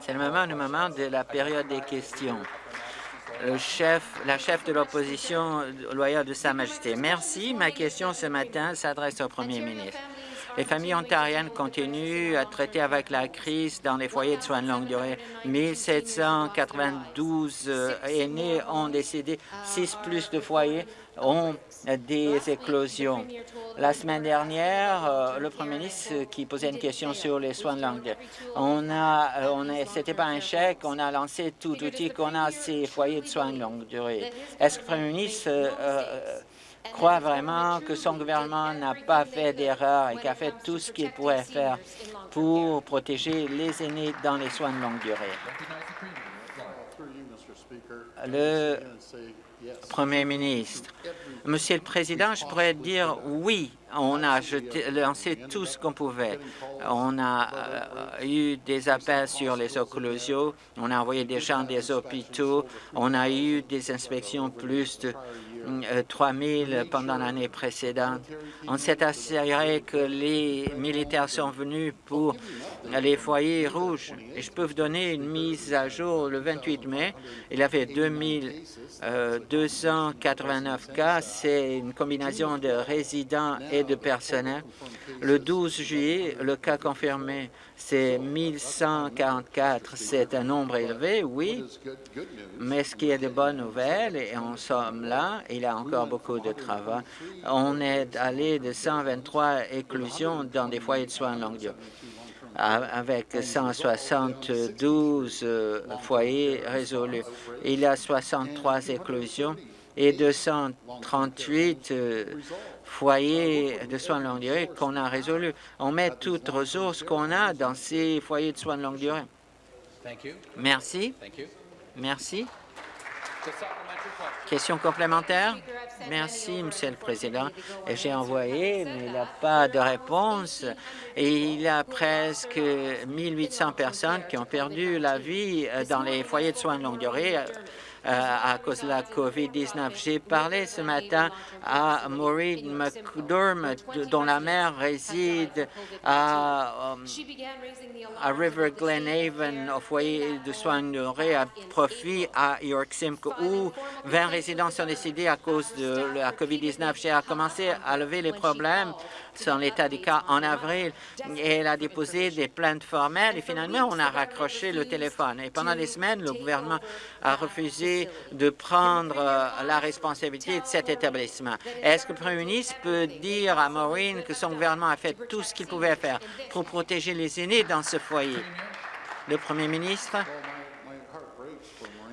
C'est le moment, le moment de la période des questions. La chef de l'opposition loyale de Sa Majesté. Merci. Ma question ce matin s'adresse au premier ministre. Les familles ontariennes continuent à traiter avec la crise dans les foyers de soins de longue durée. 1792 euh, aînés ont décédé, six plus de foyers ont des éclosions. La semaine dernière, euh, le Premier ministre qui posait une question sur les soins de langue, on a, euh, on c'était pas un chèque, on a lancé tout outil qu'on a ces foyers de soins de longue durée. Est-ce que le Premier ministre croit vraiment que son gouvernement n'a pas fait d'erreur et qu'a fait tout ce qu'il pourrait faire pour protéger les aînés dans les soins de longue durée? Le Premier ministre. Monsieur le Président, je pourrais dire oui, on a lancé tout ce qu'on pouvait. On a euh, eu des appels sur les occlusions, on a envoyé des gens des hôpitaux, on a eu des inspections plus de 3 000 pendant l'année précédente. On s'est assuré que les militaires sont venus pour les foyers rouges. Et je peux vous donner une mise à jour le 28 mai. Il y avait 2 289 cas. C'est une combinaison de résidents et de personnel. Le 12 juillet, le cas confirmé, c'est 1144. C'est un nombre élevé, oui, mais ce qui est de bonnes nouvelles, et en sommes là, il y a encore beaucoup de travail. On est allé de 123 éclosions dans des foyers de soins longue durée avec 172 euh, foyers résolus. Il y a 63 éclosions et 238 foyers de soins de longue durée qu'on a résolus. On met toutes ressources qu'on a dans ces foyers de soins de longue durée. Merci. Merci. Question complémentaire? Merci, Monsieur le Président. J'ai envoyé, mais il n'y a pas de réponse. Et il y a presque 1800 personnes qui ont perdu la vie dans les foyers de soins de longue durée euh, à cause de la COVID-19. J'ai parlé ce matin à Maureen McDormand, dont la mère réside à, um, à River Glenhaven, au foyer de soins de à profit à York Simcoe, où 20 résidents sont décédés à cause de la COVID-19. J'ai commencé à lever les problèmes sur l'état du cas en avril et elle a déposé des plaintes formelles et finalement on a raccroché le téléphone. Et pendant des semaines, le gouvernement a refusé de prendre euh, la responsabilité de cet établissement. Est-ce que le Premier ministre peut dire à Maureen que son gouvernement a fait tout ce qu'il pouvait faire pour protéger les aînés dans ce foyer? Le Premier ministre?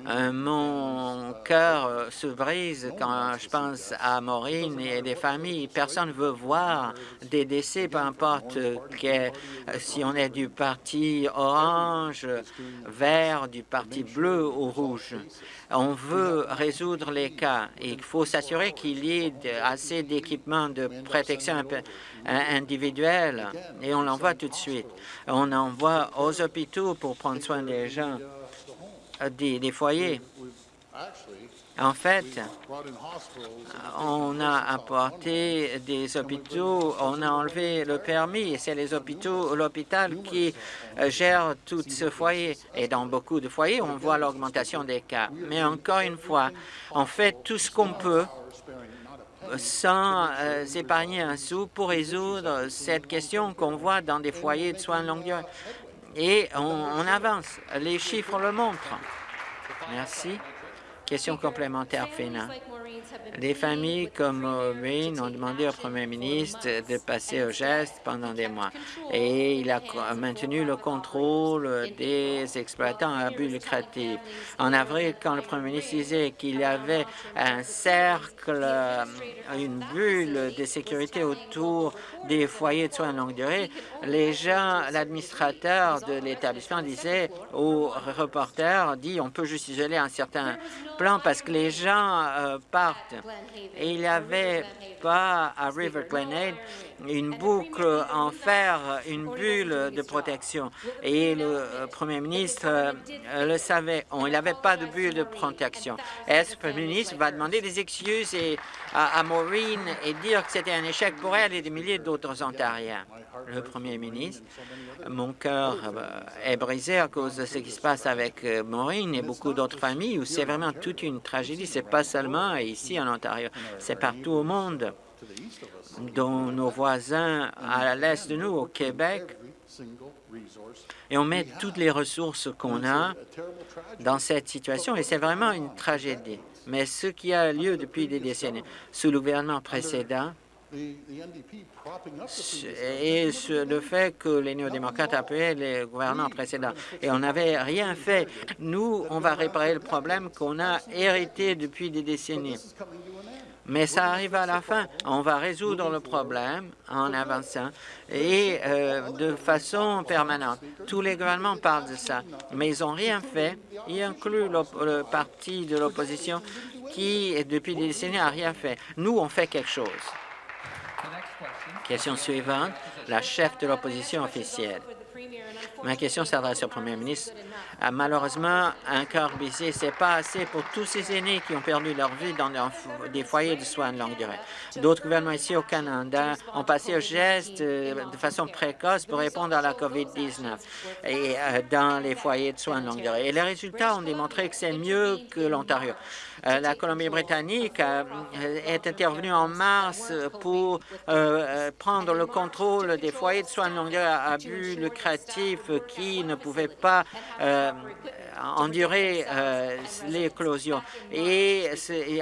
Mon cœur se brise quand je pense à Maureen et des familles. Personne ne veut voir des décès, peu importe si on est du parti orange, vert, du parti bleu ou rouge. On veut résoudre les cas. Il faut s'assurer qu'il y ait assez d'équipements de protection individuelle et on l'envoie tout de suite. On envoie aux hôpitaux pour prendre soin des gens des, foyers. En fait, on a apporté des hôpitaux, on a enlevé le permis, c'est les hôpitaux, l'hôpital qui euh, gère tout ce foyer. Et dans beaucoup de foyers, on voit l'augmentation des cas. Mais encore une fois, on fait tout ce qu'on peut sans euh, épargner un sou pour résoudre cette question qu'on voit dans des foyers de soins de longue durée et on, avance. Les chiffres le montrent. Merci. Question complémentaire, Fina. Des familles comme Maureen ont demandé au premier ministre de passer au geste pendant des mois et il a maintenu le contrôle des exploitants à but lucratif. En avril, quand le premier ministre disait qu'il y avait un cercle, une bulle de sécurité autour des foyers de soins de longue durée, les gens, l'administrateur de l'établissement disait aux reporters, dit on peut juste isoler un certain plan parce que les gens euh, partent. Et il n'y avait pas à River Glenade une boucle en fer, une bulle de protection. Et le euh, premier ministre euh, le savait. il n'avait pas de bulle de protection. Est-ce que le premier ministre va demander des excuses à, Maureen et dire que c'était un échec pour elle et des milliers d'autres Ontariens? Le premier ministre, mon cœur euh, est brisé à cause de ce qui se passe avec Maureen et beaucoup d'autres familles où c'est vraiment toute une tragédie. C'est pas seulement ici en Ontario, c'est partout au monde dont nos voisins à l'est de nous, au Québec, et on met toutes les ressources qu'on a dans cette situation, et c'est vraiment une tragédie. Mais ce qui a lieu depuis des décennies, sous le gouvernement précédent, et le fait que les néo-démocrates appuyaient les gouvernements précédents. Et on n'avait rien fait. Nous, on va réparer le problème qu'on a hérité depuis des décennies. Mais ça arrive à la fin. On va résoudre le problème en avançant et euh, de façon permanente. Tous les gouvernements parlent de ça, mais ils n'ont rien fait, y inclut le parti de l'opposition qui, depuis des décennies, n'a rien fait. Nous, on fait quelque chose. Question suivante, la chef de l'opposition officielle. Ma question s'adresse au premier ministre. Ah, malheureusement, un cœur brisé, ce n'est pas assez pour tous ces aînés qui ont perdu leur vie dans des foyers de soins de longue durée. D'autres gouvernements ici au Canada ont passé au geste euh, de façon précoce pour répondre à la COVID-19 et euh, dans les foyers de soins de longue durée. Et les résultats ont démontré que c'est mieux que l'Ontario. Euh, la Colombie-Britannique est intervenue en mars pour prendre le contrôle des foyers de soins de longue à but lucratif qui ne pouvaient pas endurer euh, l'éclosion. Et,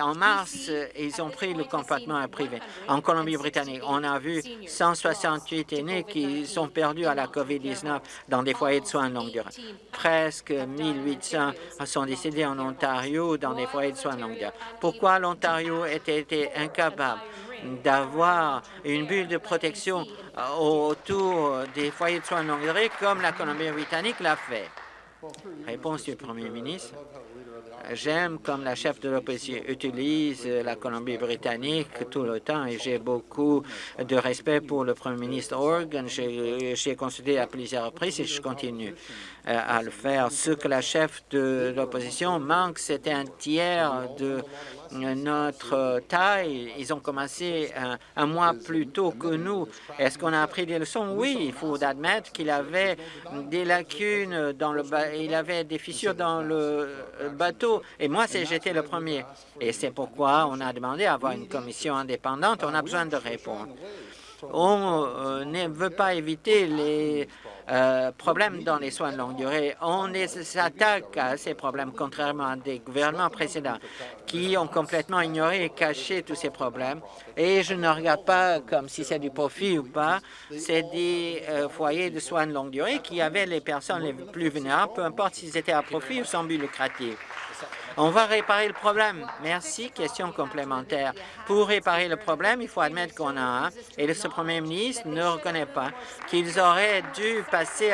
en mars, ils ont pris le compartiment privé. En Colombie-Britannique, on a vu 168 aînés qui sont perdus à la COVID-19 dans des foyers de soins de longue durée. Presque 1800 sont décédés en Ontario dans des foyers de soins de longue durée. Pourquoi l'Ontario était incapable d'avoir une bulle de protection euh, autour des foyers de soins de longue durée comme la Colombie-Britannique l'a fait? Réponse du Premier ministre. J'aime comme la chef de l'opposition utilise la Colombie-Britannique tout le temps et j'ai beaucoup de respect pour le Premier ministre Organ. J'ai consulté à plusieurs reprises et je continue euh, à le faire. Ce que la chef de l'opposition manque, c'est un tiers de notre taille. Ils ont commencé un, mois plus tôt que nous. Est-ce qu'on a appris des leçons? Oui, il faut admettre qu'il avait des lacunes dans le il avait des fissures dans le bateau. Et moi, j'étais le premier. Et c'est pourquoi on a demandé à avoir une commission indépendante. On a besoin de répondre. On euh, ne veut pas éviter les euh, problèmes dans les soins de longue durée. On s'attaque à ces problèmes, contrairement à des gouvernements précédents qui ont complètement ignoré et caché tous ces problèmes. Et je ne regarde pas comme si c'est du profit ou pas. C'est des euh, foyers de soins de longue durée qui avaient les personnes les plus vulnérables, peu importe s'ils étaient à profit ou sans but lucratif. On va réparer le problème. Merci. Question complémentaire. Pour réparer le problème, il faut admettre qu'on a un, et ce premier ministre ne reconnaît pas qu'ils auraient dû passer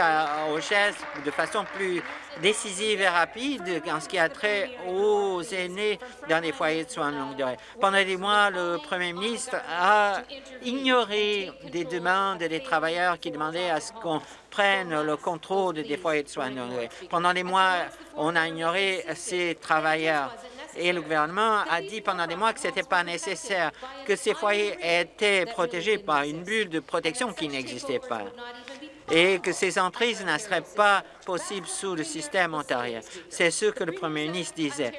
au geste de façon plus décisive et rapide en ce qui a trait aux aînés dans les foyers de soins de longue durée. Pendant des mois, le premier ministre a ignoré des demandes des travailleurs qui demandaient à ce qu'on prenne le contrôle des foyers de soins de longue durée. Pendant des mois, on a ignoré ces travailleurs et le gouvernement a dit pendant des mois que ce n'était pas nécessaire, que ces foyers étaient protégés par une bulle de protection qui n'existait pas et que ces emprises ne seraient pas possibles sous le système ontarien. C'est ce que le premier ministre disait.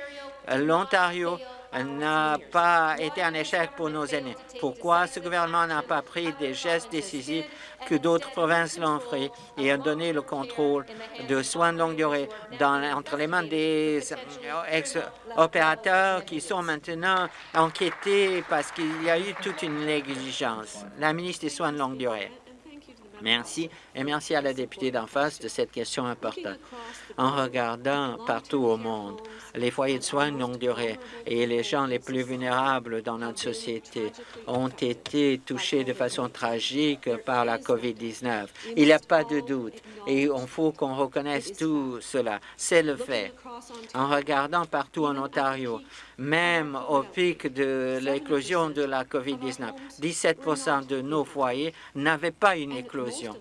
L'Ontario n'a pas été un échec pour nos aînés. Pourquoi ce gouvernement n'a pas pris des gestes décisifs que d'autres provinces l'ont fait et a donné le contrôle de soins de longue durée entre les mains des ex-opérateurs qui sont maintenant enquêtés parce qu'il y a eu toute une négligence. La ministre des Soins de longue durée. Merci et merci à la députée d'en face de cette question importante. En regardant partout au monde, les foyers de soins de longue durée et les gens les plus vulnérables dans notre société ont été touchés de façon tragique par la COVID-19. Il n'y a pas de doute et il faut qu'on reconnaisse tout cela. C'est le fait. En regardant partout en Ontario, même au pic de l'éclosion de la COVID-19. 17% de nos foyers n'avaient pas une éclosion.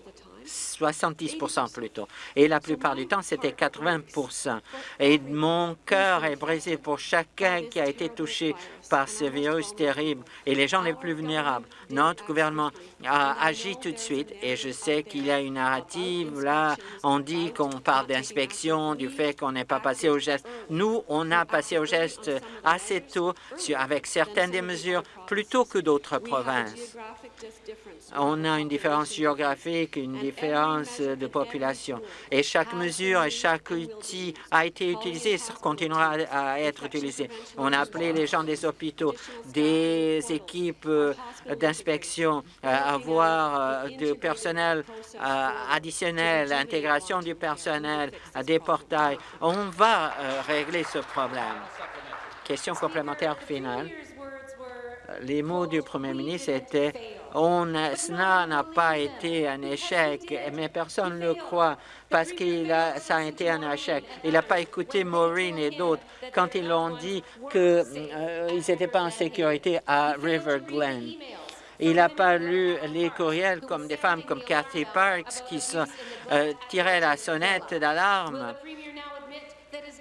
70% plutôt. Et la plupart du temps, c'était 80% Et mon cœur est brisé pour chacun qui a été touché par ce virus terrible et les gens les plus vulnérables. Notre gouvernement a agi tout de suite et je sais qu'il y a une narrative là. On dit qu'on parle d'inspection, du fait qu'on n'est pas passé au geste. Nous, on a passé au geste assez tôt avec certaines des mesures plutôt que d'autres provinces. On a une différence géographique, une différence de population. Et chaque mesure et chaque outil a été utilisé et continuera à être utilisé. On a appelé les gens des hôpitaux, des équipes euh, d'inspection, euh, avoir euh, du personnel additionnel, l'intégration du personnel, des portails. On va régler ce problème. Question complémentaire finale. Les mots du premier ministre étaient on, cela n'a pas été un échec, mais personne ne le croit parce que ça a été un échec. Il n'a pas écouté Maureen et d'autres quand ils ont dit qu'ils euh, n'étaient pas en sécurité à River Glen. Il n'a pas lu les courriels comme des femmes comme Cathy Parks qui euh, tiraient la sonnette d'alarme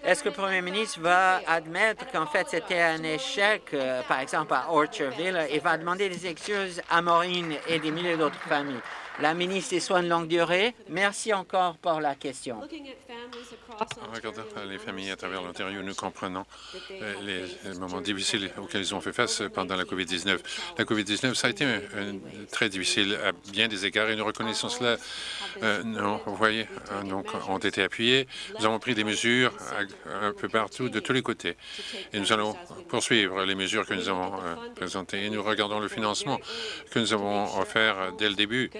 est-ce que le premier ministre va admettre qu'en fait c'était un échec, euh, par exemple à Orchardville, et va demander des excuses à Maureen et des milliers d'autres familles? La ministre des Soins de longue durée, merci encore pour la question. En regardant les familles à travers l'Ontario, nous comprenons euh, les moments difficiles auxquels ils ont fait face pendant la COVID-19. La COVID-19, ça a été très difficile à bien des égards et nous reconnaissons cela. Euh, vous voyez, euh, donc, ont été appuyés. Nous avons pris des mesures un peu partout, de tous les côtés. Et nous allons poursuivre les mesures que nous avons présentées. Et nous regardons le financement que nous avons offert dès le début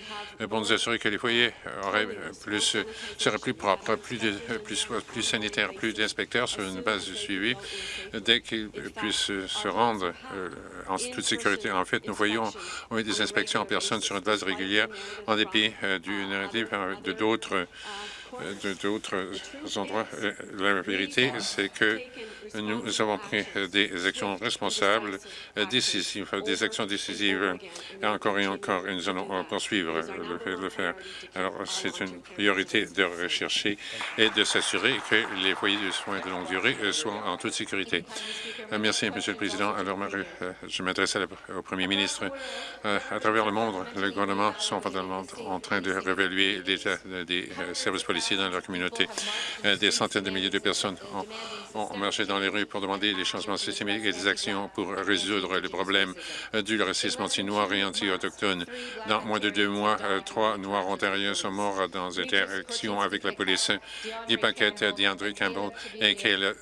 pour nous assurer que les foyers auraient plus, seraient plus propres, plus, de, plus, sanitaires, plus d'inspecteurs sur une base de suivi dès qu'ils puissent se rendre euh, en toute sécurité. En fait, nous voyons des inspections en personne sur une base régulière en dépit euh, du narratif euh, de d'autres d'autres endroits. La vérité, c'est que nous avons pris des actions responsables, décisives, des actions décisives, et encore et encore, et nous allons poursuivre le, faire. Alors, c'est une priorité de rechercher et de s'assurer que les foyers de soins de longue durée soient en toute sécurité. Merci, Monsieur le Président. Alors, je m'adresse au Premier ministre. À travers le monde, le gouvernement sont en train de réévaluer l'état des services policiers dans leur communauté. Des centaines de milliers de personnes ont, ont marché dans les rues pour demander des changements systémiques et des actions pour résoudre les problèmes du racisme anti-noir et anti-autochtone. Dans moins de deux mois, euh, trois Noirs ontariens sont morts dans des interactions avec la police. Guy Paquette, DeAndre Campbell et Kayla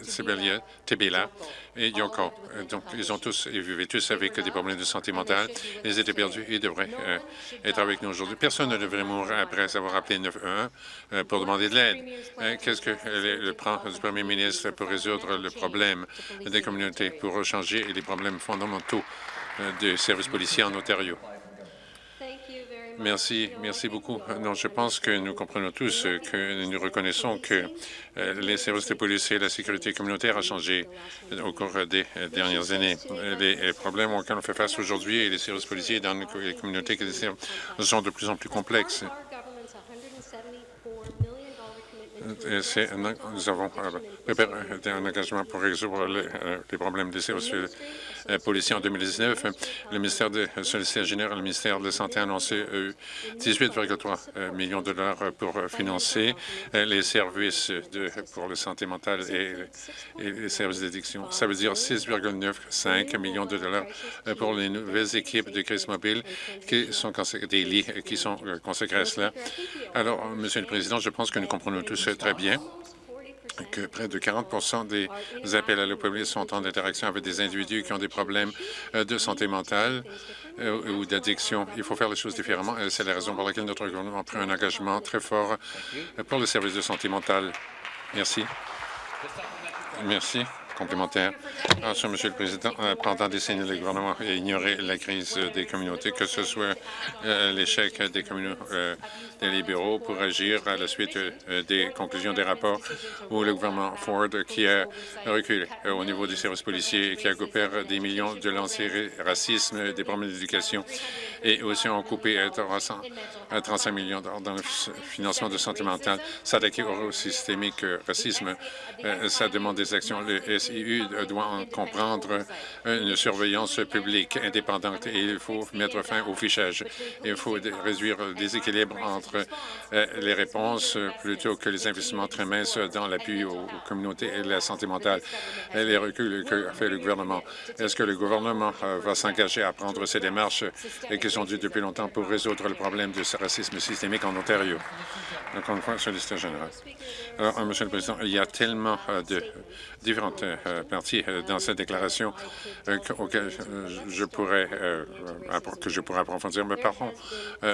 Tebela et Yoko. Euh, donc, ils ont tous, ils vivaient tous avec des problèmes de santé mentale. Ils étaient perdus. Ils devraient euh, être avec nous aujourd'hui. Personne ne devrait mourir après avoir appelé 911 pour demander de l'aide. Qu'est-ce que le, plan du premier ministre pour résoudre le problème des communautés, pour changer les problèmes fondamentaux des services policiers en Ontario? Merci, merci beaucoup. Non, je pense que nous comprenons tous que nous reconnaissons que euh, les services de police et la sécurité communautaire ont changé au cours des dernières années. Les problèmes auxquels on fait face aujourd'hui et les services policiers dans les communautés sont de plus en plus complexes. Nous avons préparé un engagement pour résoudre les, euh, problèmes services euh, policiers en 2019. Le ministère de la Solliciteur général, le ministère de la Santé a annoncé 18,3 euh, millions de dollars pour financer les services pour la santé mentale et, les services d'addiction. Ça veut dire 6,95 millions de dollars pour les nouvelles équipes de crise mobile qui sont des qui sont consacrés à cela. Alors, Monsieur le Président, je pense que nous comprenons tous très bien que près de 40% des appels à police sont en interaction avec des individus qui ont des problèmes euh, de santé mentale euh, ou d'addiction. Il faut faire les choses différemment. C'est la raison pour laquelle notre gouvernement a pris un engagement très fort pour le service de santé mentale. Merci. Merci. Complémentaire. Monsieur, le Président, pendant des décennies, le gouvernement a ignoré la crise des communautés, que ce soit l'échec des communautés des libéraux pour agir à la suite des conclusions des rapports ou le gouvernement Ford qui a reculé au niveau des services policiers et qui a coupé des millions de lancers racisme, des problèmes d'éducation et aussi ont coupé 35 millions dans le financement de santé mentale. S'attaquer au systémique racisme, euh, ça demande des actions. SIU doit en comprendre une surveillance publique indépendante et il faut mettre fin au fichage. Il faut réduire le déséquilibre entre euh, les réponses plutôt que les investissements très minces dans l'appui aux communautés et la santé mentale et les reculs que fait le gouvernement. Est-ce que le gouvernement euh, va s'engager à prendre ces démarches qui sont dues depuis longtemps pour résoudre le problème du racisme systémique en Ontario? Encore une fois, soliciteur général. Alors, Monsieur le Président, il y a tellement euh, de différentes euh, parties euh, dans cette déclaration auxquelles je pourrais que je pourrais approfondir. Mais parlons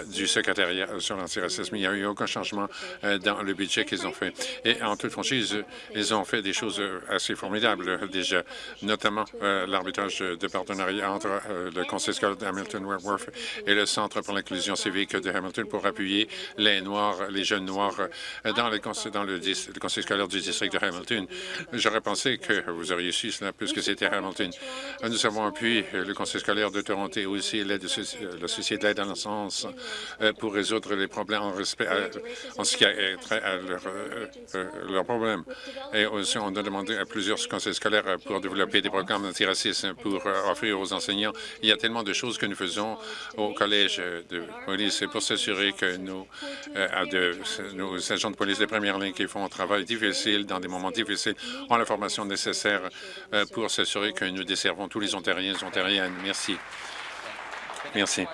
du secrétariat sur l'antiracisme. Il n'y a eu aucun changement dans le budget qu'ils ont fait. Et en toute franchise, ils ont fait des choses assez formidables déjà, notamment l'arbitrage de partenariat entre le Conseil scolaire d'Hamilton-Wentworth et le Centre pour l'inclusion civique de Hamilton pour appuyer les Noirs, les jeunes Noirs dans, les, dans le le conseil scolaire du district de Hamilton. J'aurais pensé que vous auriez su cela puisque c'était Hamilton. Nous avons appuyé le conseil scolaire de Toronto et aussi la Société de l'aide à l'enfance euh, pour résoudre les problèmes en, ce qui a trait à leurs leur problèmes. Et aussi, on a demandé à plusieurs conseils scolaires pour développer des programmes antiracisme pour euh, offrir aux enseignants. Il y a tellement de choses que nous faisons au collège de police pour s'assurer que euh, de, nos agents de police de première ligne qui font un travail difficile dans des moments difficiles ont la formation nécessaire euh, pour s'assurer que nous desservons tous les Ontariens et Ontariennes. Merci. Merci.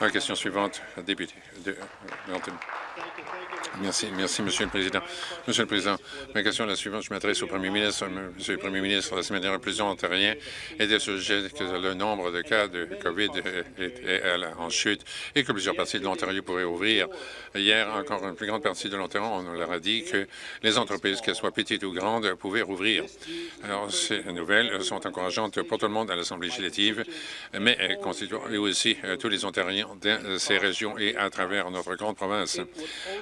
La question suivante, député de Merci, merci, Monsieur le Président. Monsieur le Président, ma question est la suivante. Je m'adresse au Premier ministre. Monsieur le Premier ministre, la semaine dernière, plusieurs Ontariens étaient sujet que le nombre de cas de COVID est, en chute et que plusieurs parties de l'Ontario pourraient ouvrir. Hier, encore une plus grande partie de l'Ontario, on leur a dit que les entreprises, qu'elles soient petites ou grandes, pouvaient rouvrir. Alors, ces nouvelles sont encourageantes pour tout le monde à l'Assemblée législative, mais constituent aussi euh, tous les Ontariens dans ces régions et à travers notre grande province.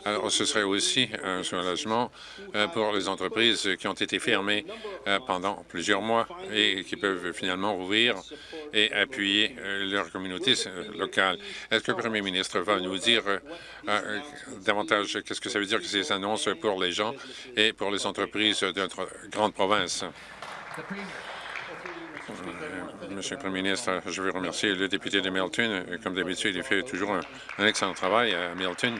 Alors, ce serait aussi un soulagement euh, pour les entreprises qui ont été fermées euh, pendant plusieurs mois et qui peuvent finalement rouvrir et appuyer euh, leur communauté locale. Est-ce que le premier ministre va nous dire davantage qu'est-ce que ça veut dire que ces annonces pour les gens et pour les entreprises de notre grande province? Monsieur le Premier ministre, je veux remercier le député de Milton. Comme d'habitude, il fait toujours un excellent travail à Milton.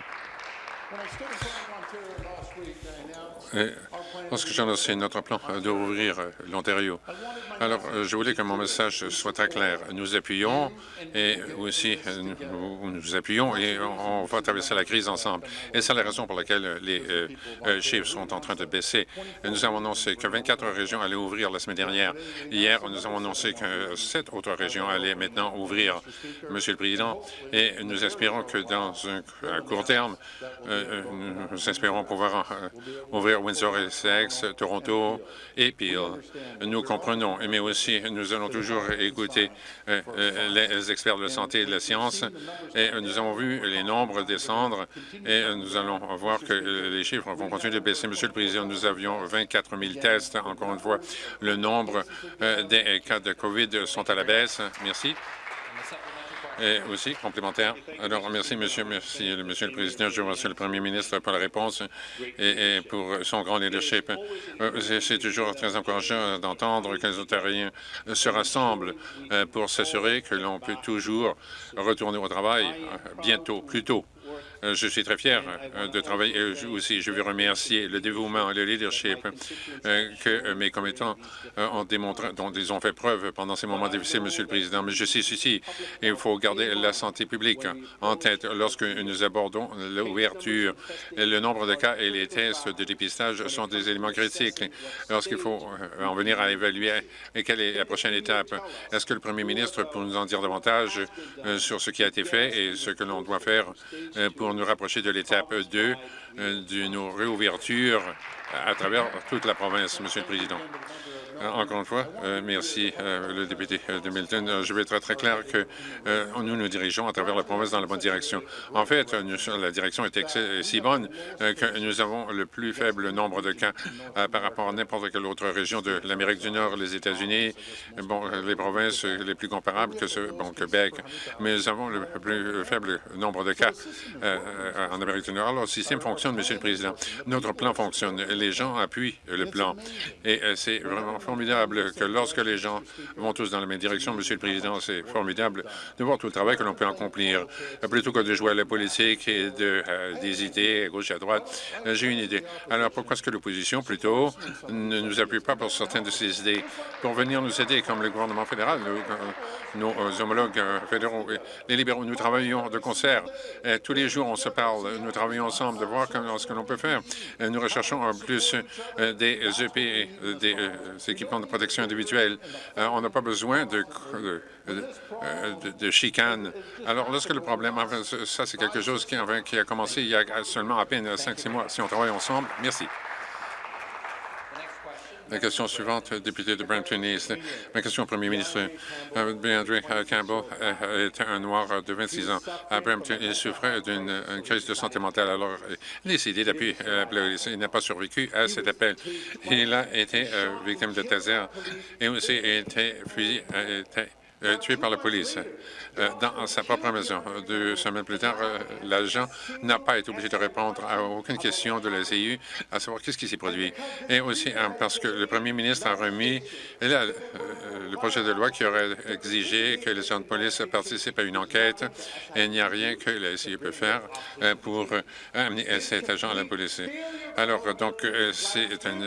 Lorsque j'ai annoncé notre plan de rouvrir l'Ontario. Alors, euh, je voulais que mon message soit très clair. Nous appuyons et aussi nous, nous appuyons et on va traverser la crise ensemble. Et c'est la raison pour laquelle les euh, euh, chiffres sont en train de baisser. Nous avons annoncé que 24 régions allaient ouvrir la semaine dernière. Hier, nous avons annoncé que sept autres régions allaient maintenant ouvrir, Monsieur le Président, et nous espérons que dans un court terme, nous espérons pouvoir ouvrir Windsor et Toronto et Peel. Nous comprenons, mais aussi nous allons toujours écouter euh, euh, les experts de la santé et de la science. Et nous avons vu les nombres descendre et nous allons voir que les chiffres vont continuer de baisser. Monsieur le Président, nous avions 24 000 tests. Encore une fois, le nombre euh, des cas de COVID sont à la baisse. Merci. Et aussi, complémentaire. Alors, merci, monsieur, merci, monsieur le Président. Je remercie le Premier ministre pour la réponse et, pour son grand leadership. Euh, c'est toujours très encourageant d'entendre que les Ontariens se rassemblent euh, pour s'assurer que l'on peut toujours retourner au travail euh, bientôt, plus tôt. Euh, je suis très fier euh, de travailler aussi. Je veux remercier le dévouement et le leadership euh, que mes commettants ont démontré, dont ils ont fait preuve pendant ces moments difficiles, Monsieur le Président. Mais je suis ici, il faut garder la santé publique en tête lorsque nous abordons l'ouverture. Le nombre de cas et les tests de dépistage sont des éléments critiques lorsqu'il faut en venir à évaluer quelle est la prochaine étape. Est-ce que le premier ministre peut nous en dire davantage sur ce qui a été fait et ce que l'on doit faire pour nous rapprocher de l'étape 2 euh, d'une réouverture à travers toute la province, Monsieur le Président. Encore une fois, merci, le député de Milton. Je vais être très clair que nous nous dirigeons à travers la province dans la bonne direction. En fait, la direction est si bonne que nous avons le plus faible nombre de cas par rapport à n'importe quelle autre région de l'Amérique du Nord, les États-Unis, les provinces les plus comparables que ce, bon, Québec, mais nous avons le plus faible nombre de cas en Amérique du Nord. Alors, le système fonctionne, Monsieur le Président. Notre plan fonctionne. Les gens appuient le plan. Et c'est vraiment formidable que lorsque les gens vont tous dans la même direction, Monsieur le Président, c'est formidable de voir tout le travail que l'on peut accomplir. Plutôt que de jouer à la politique et d'hésiter à gauche et à droite, j'ai une idée. Alors, pourquoi est-ce que l'opposition, plutôt, ne nous appuie pas pour certaines de ces idées? Pour venir nous aider, comme le gouvernement fédéral, nos, nos homologues fédéraux, les libéraux, nous travaillons de concert. Tous les jours, on se parle, nous travaillons ensemble de voir ce que l'on peut faire. Nous recherchons plus des EP, des équipements de protection individuelle. On n'a pas besoin de, de, de, chicane. Alors, lorsque le problème, ça, c'est quelque chose qui, qui a commencé il y a seulement à peine 5-6 mois. Si on travaille ensemble, merci. La question suivante, député de Brampton East. Ma question au premier ministre. Euh, Andrew Campbell euh, était un noir de 26 ans à Brampton. Il souffrait d'une crise de santé mentale. Alors, il a décidé d'appuyer Il n'a pas survécu à cet appel. Il a été euh, victime de taser et aussi été fusillé, euh, tué par la police euh, dans sa propre maison. Deux semaines plus tard, euh, l'agent n'a pas été obligé de répondre à aucune question de la CIU, à savoir qu'est-ce qui s'est produit. Et aussi parce que le premier ministre a remis le projet de loi qui aurait exigé que les agents de police participent à une enquête et il n'y a rien que la CIU peut faire pour amener cet agent à la police. Alors, donc, c'est un,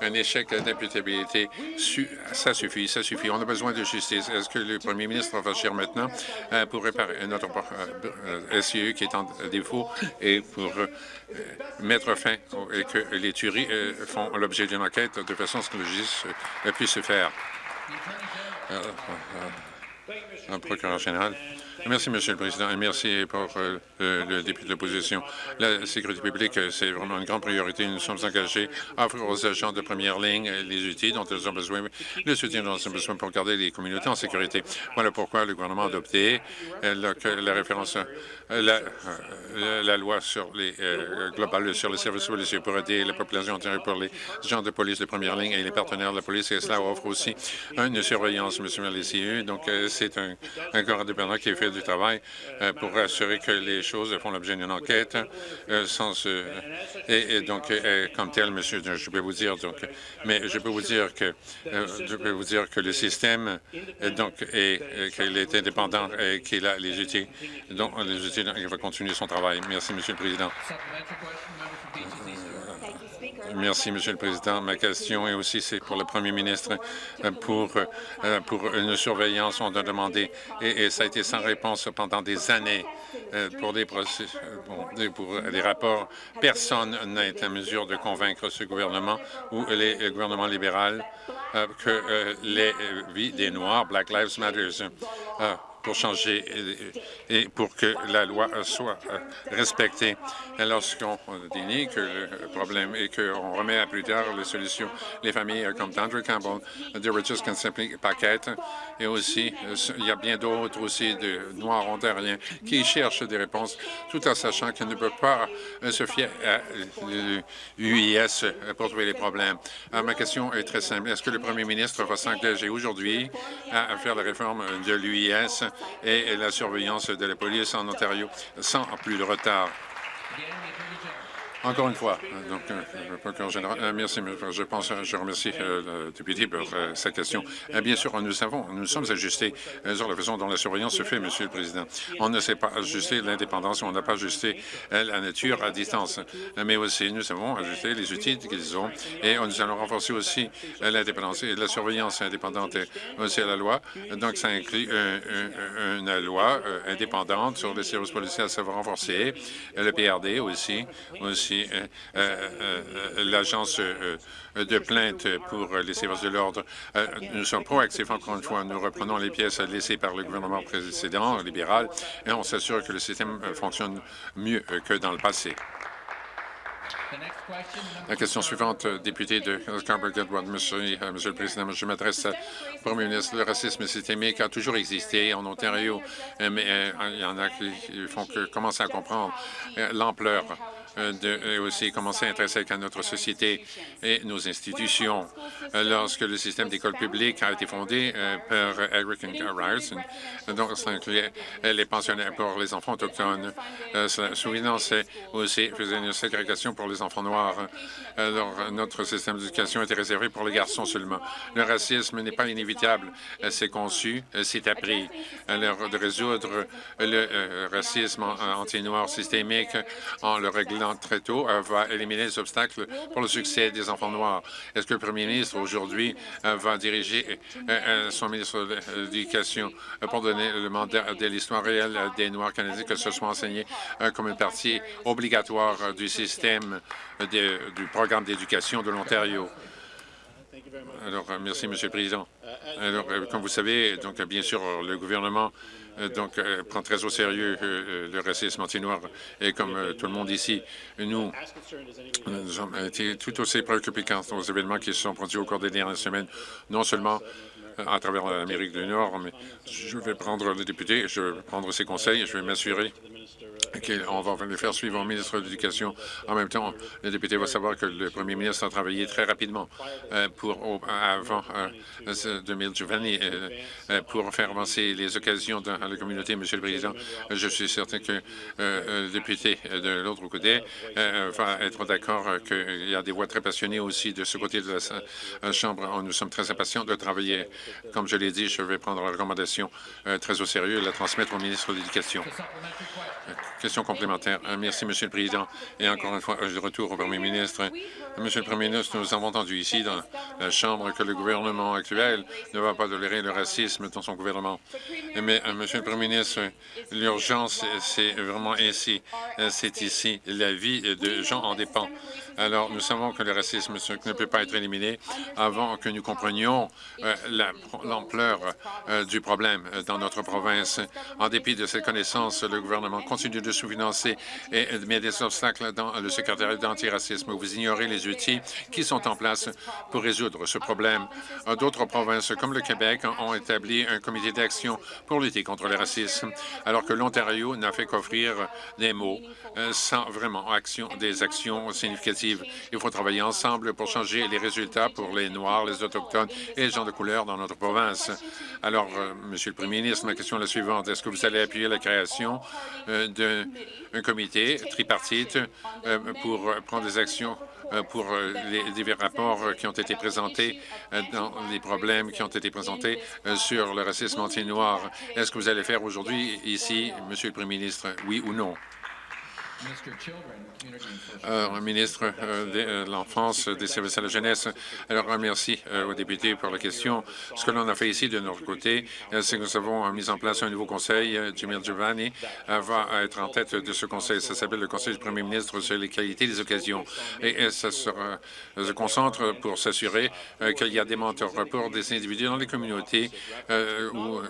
un échec d'imputabilité. Ça suffit, ça suffit. On a besoin de justice est-ce que le premier ministre va agir maintenant euh, pour réparer notre euh, SIE qui est en défaut et pour euh, mettre fin et que les tueries font l'objet d'une enquête de façon à ce que le justice puisse se faire? Procureur général. Merci, Monsieur le Président, et merci pour euh, le député de l'opposition. La sécurité publique, c'est vraiment une grande priorité. Nous sommes engagés à offrir aux agents de première ligne les outils dont ils ont besoin, le soutien dont ils ont besoin pour garder les communautés en sécurité. Voilà pourquoi le gouvernement a adopté euh, la, référence, euh, la, loi sur les globale sur les services policiers pour aider la population entière pour les agents de police de première ligne et les partenaires de la police. Et cela offre aussi une surveillance, Monsieur le Donc, un, un corps indépendant qui fait du travail euh, pour assurer que les choses font l'objet d'une enquête euh, sans et, donc comme tel, monsieur, je peux vous dire donc, mais je peux vous dire que euh, je peux vous dire que le système donc est qu'il est indépendant et qu'il a les outils donc les outils, il va continuer son travail. Merci, Monsieur le Président. Merci, Monsieur le Président. Ma question est aussi pour le Premier ministre pour euh, pour une surveillance. On a demandé et, ça a été sans réponse pendant des années euh, pour des euh, pour des rapports. Personne n'a été en mesure de convaincre ce gouvernement ou les, le gouvernement libéral que les vies des Noirs, Black Lives Matter, pour changer et, pour que la loi soit euh, respectée. Lorsqu'on dénie que le problème et qu'on remet à plus tard les solutions, les familles euh, comme Andrew Campbell, de Richard Simply Paquette, et aussi, euh, il y a bien d'autres aussi de Noirs ontariens qui cherchent des réponses tout en sachant qu'ils ne peuvent pas se fier à l'UIS pour trouver les problèmes. ma question est très simple. Est-ce que le premier ministre va s'engager aujourd'hui à faire la réforme de l'UIS et la surveillance de la police en Ontario sans plus de retard. Encore une fois, donc, euh, général, euh, merci. Je pense, je remercie euh, le député pour sa question. bien sûr, nous savons, nous sommes ajustés sur la façon dont la surveillance se fait, Monsieur le Président. On ne sait pas ajuster l'indépendance, on n'a pas ajusté la nature à distance, mais aussi nous avons ajusté les outils qu'ils ont et nous allons renforcer aussi l'indépendance et la surveillance indépendante aussi à la loi. Donc, ça inclut une loi indépendante sur les services policiers à savoir renforcer, le PRD aussi, aussi euh, euh, euh, l'agence de plainte pour les services de l'ordre. nous sommes proactifs, encore une fois. Nous reprenons les pièces laissées par le gouvernement précédent, libéral, et on s'assure que le système fonctionne mieux que dans le passé. La question suivante, député de Scarborough-Goodwood. Monsieur, Monsieur le Président, je m'adresse au Premier ministre. Le racisme systémique a toujours existé en Ontario, mais il y en a qui font que commencer à comprendre l'ampleur de euh, aussi commencer à intéresser à notre société et nos institutions. Euh, lorsque le système d'école publique a été fondé par Eric Ryerson, donc ça incluait les pensionnaires pour les enfants autochtones. Souvenons, c'est aussi faisait une ségrégation pour les enfants noirs. Alors, notre système d'éducation était réservé pour les garçons seulement. Le racisme n'est pas inévitable. C'est conçu, c'est appris. Alors, de résoudre le racisme anti-noir systémique en le réglant très tôt euh, va éliminer les obstacles pour le succès des enfants noirs. Est-ce que le premier ministre, aujourd'hui, euh, va diriger euh, son ministre de l'Éducation pour donner le mandat de l'histoire réelle des Noirs canadiens, que ce soit enseigné comme une partie obligatoire du système du programme d'éducation de l'Ontario? Alors, merci, Monsieur le Président. Alors, comme vous savez, donc bien sûr, le gouvernement donc, euh, prend très au sérieux euh, le racisme anti-noir. Et comme tout le monde ici, nous, nous avons été tout aussi préoccupés quant aux événements qui se sont produits au cours des dernières semaines, non seulement à travers l'Amérique du Nord, mais je vais prendre le député, je vais prendre ses conseils, et je vais m'assurer on va le faire suivre au ministre de l'Éducation. En même temps, le député va savoir que le premier ministre a travaillé très rapidement euh, pour, avant 2020 euh, euh, pour faire avancer les occasions dans la communauté. Monsieur le Président, je suis certain que le député de l'autre côté va être d'accord qu'il y a des voix très passionnées aussi de ce côté de la Chambre. Nous sommes très impatients de travailler. Comme je l'ai dit, je vais prendre la recommandation très au sérieux et la transmettre au ministre de l'Éducation. Question complémentaire. Euh, merci, Monsieur le Président. Et encore une fois, je retour au Premier ministre. Monsieur le Premier ministre, nous avons entendu ici dans la Chambre que le gouvernement actuel ne va pas tolérer le racisme dans son gouvernement. Mais, euh, Monsieur le Premier ministre, l'urgence, c'est vraiment ici. Euh, c'est ici. La vie de gens en dépend. Alors, nous savons que le racisme ne peut pas être éliminé avant que nous comprenions euh, l'ampleur euh, du problème euh, dans notre province. En dépit de cette connaissance, le gouvernement continue de sous-financer et met des obstacles dans le secrétariat d'antiracisme. Vous ignorez les outils qui sont en place pour résoudre ce problème. D'autres provinces, comme le Québec, ont établi un comité d'action pour lutter contre le racisme, alors que l'Ontario n'a fait qu'offrir des mots sans vraiment des actions significatives il faut travailler ensemble pour changer les résultats pour les Noirs, les Autochtones et les gens de couleur dans notre province. Alors, euh, Monsieur le Premier ministre, ma question est la suivante. Est-ce que vous allez appuyer la création euh, d'un comité tripartite euh, pour prendre des actions pour les divers rapports qui ont été présentés dans les problèmes qui ont été présentés sur le racisme anti-noir? Est-ce que vous allez faire aujourd'hui ici, Monsieur le Premier ministre, oui ou non? Euh, ministre euh, euh, de l'Enfance, des services à la jeunesse. Alors, merci aux députés pour la question. Ce que l'on a fait ici de notre côté, c'est que nous avons mis en place un nouveau conseil. Jimmy Giovanni va être en tête de ce conseil. Ça s'appelle le Conseil du premier ministre sur les qualités des occasions. Et ça se concentre pour s'assurer qu'il y a des mentors pour des individus dans les communautés ou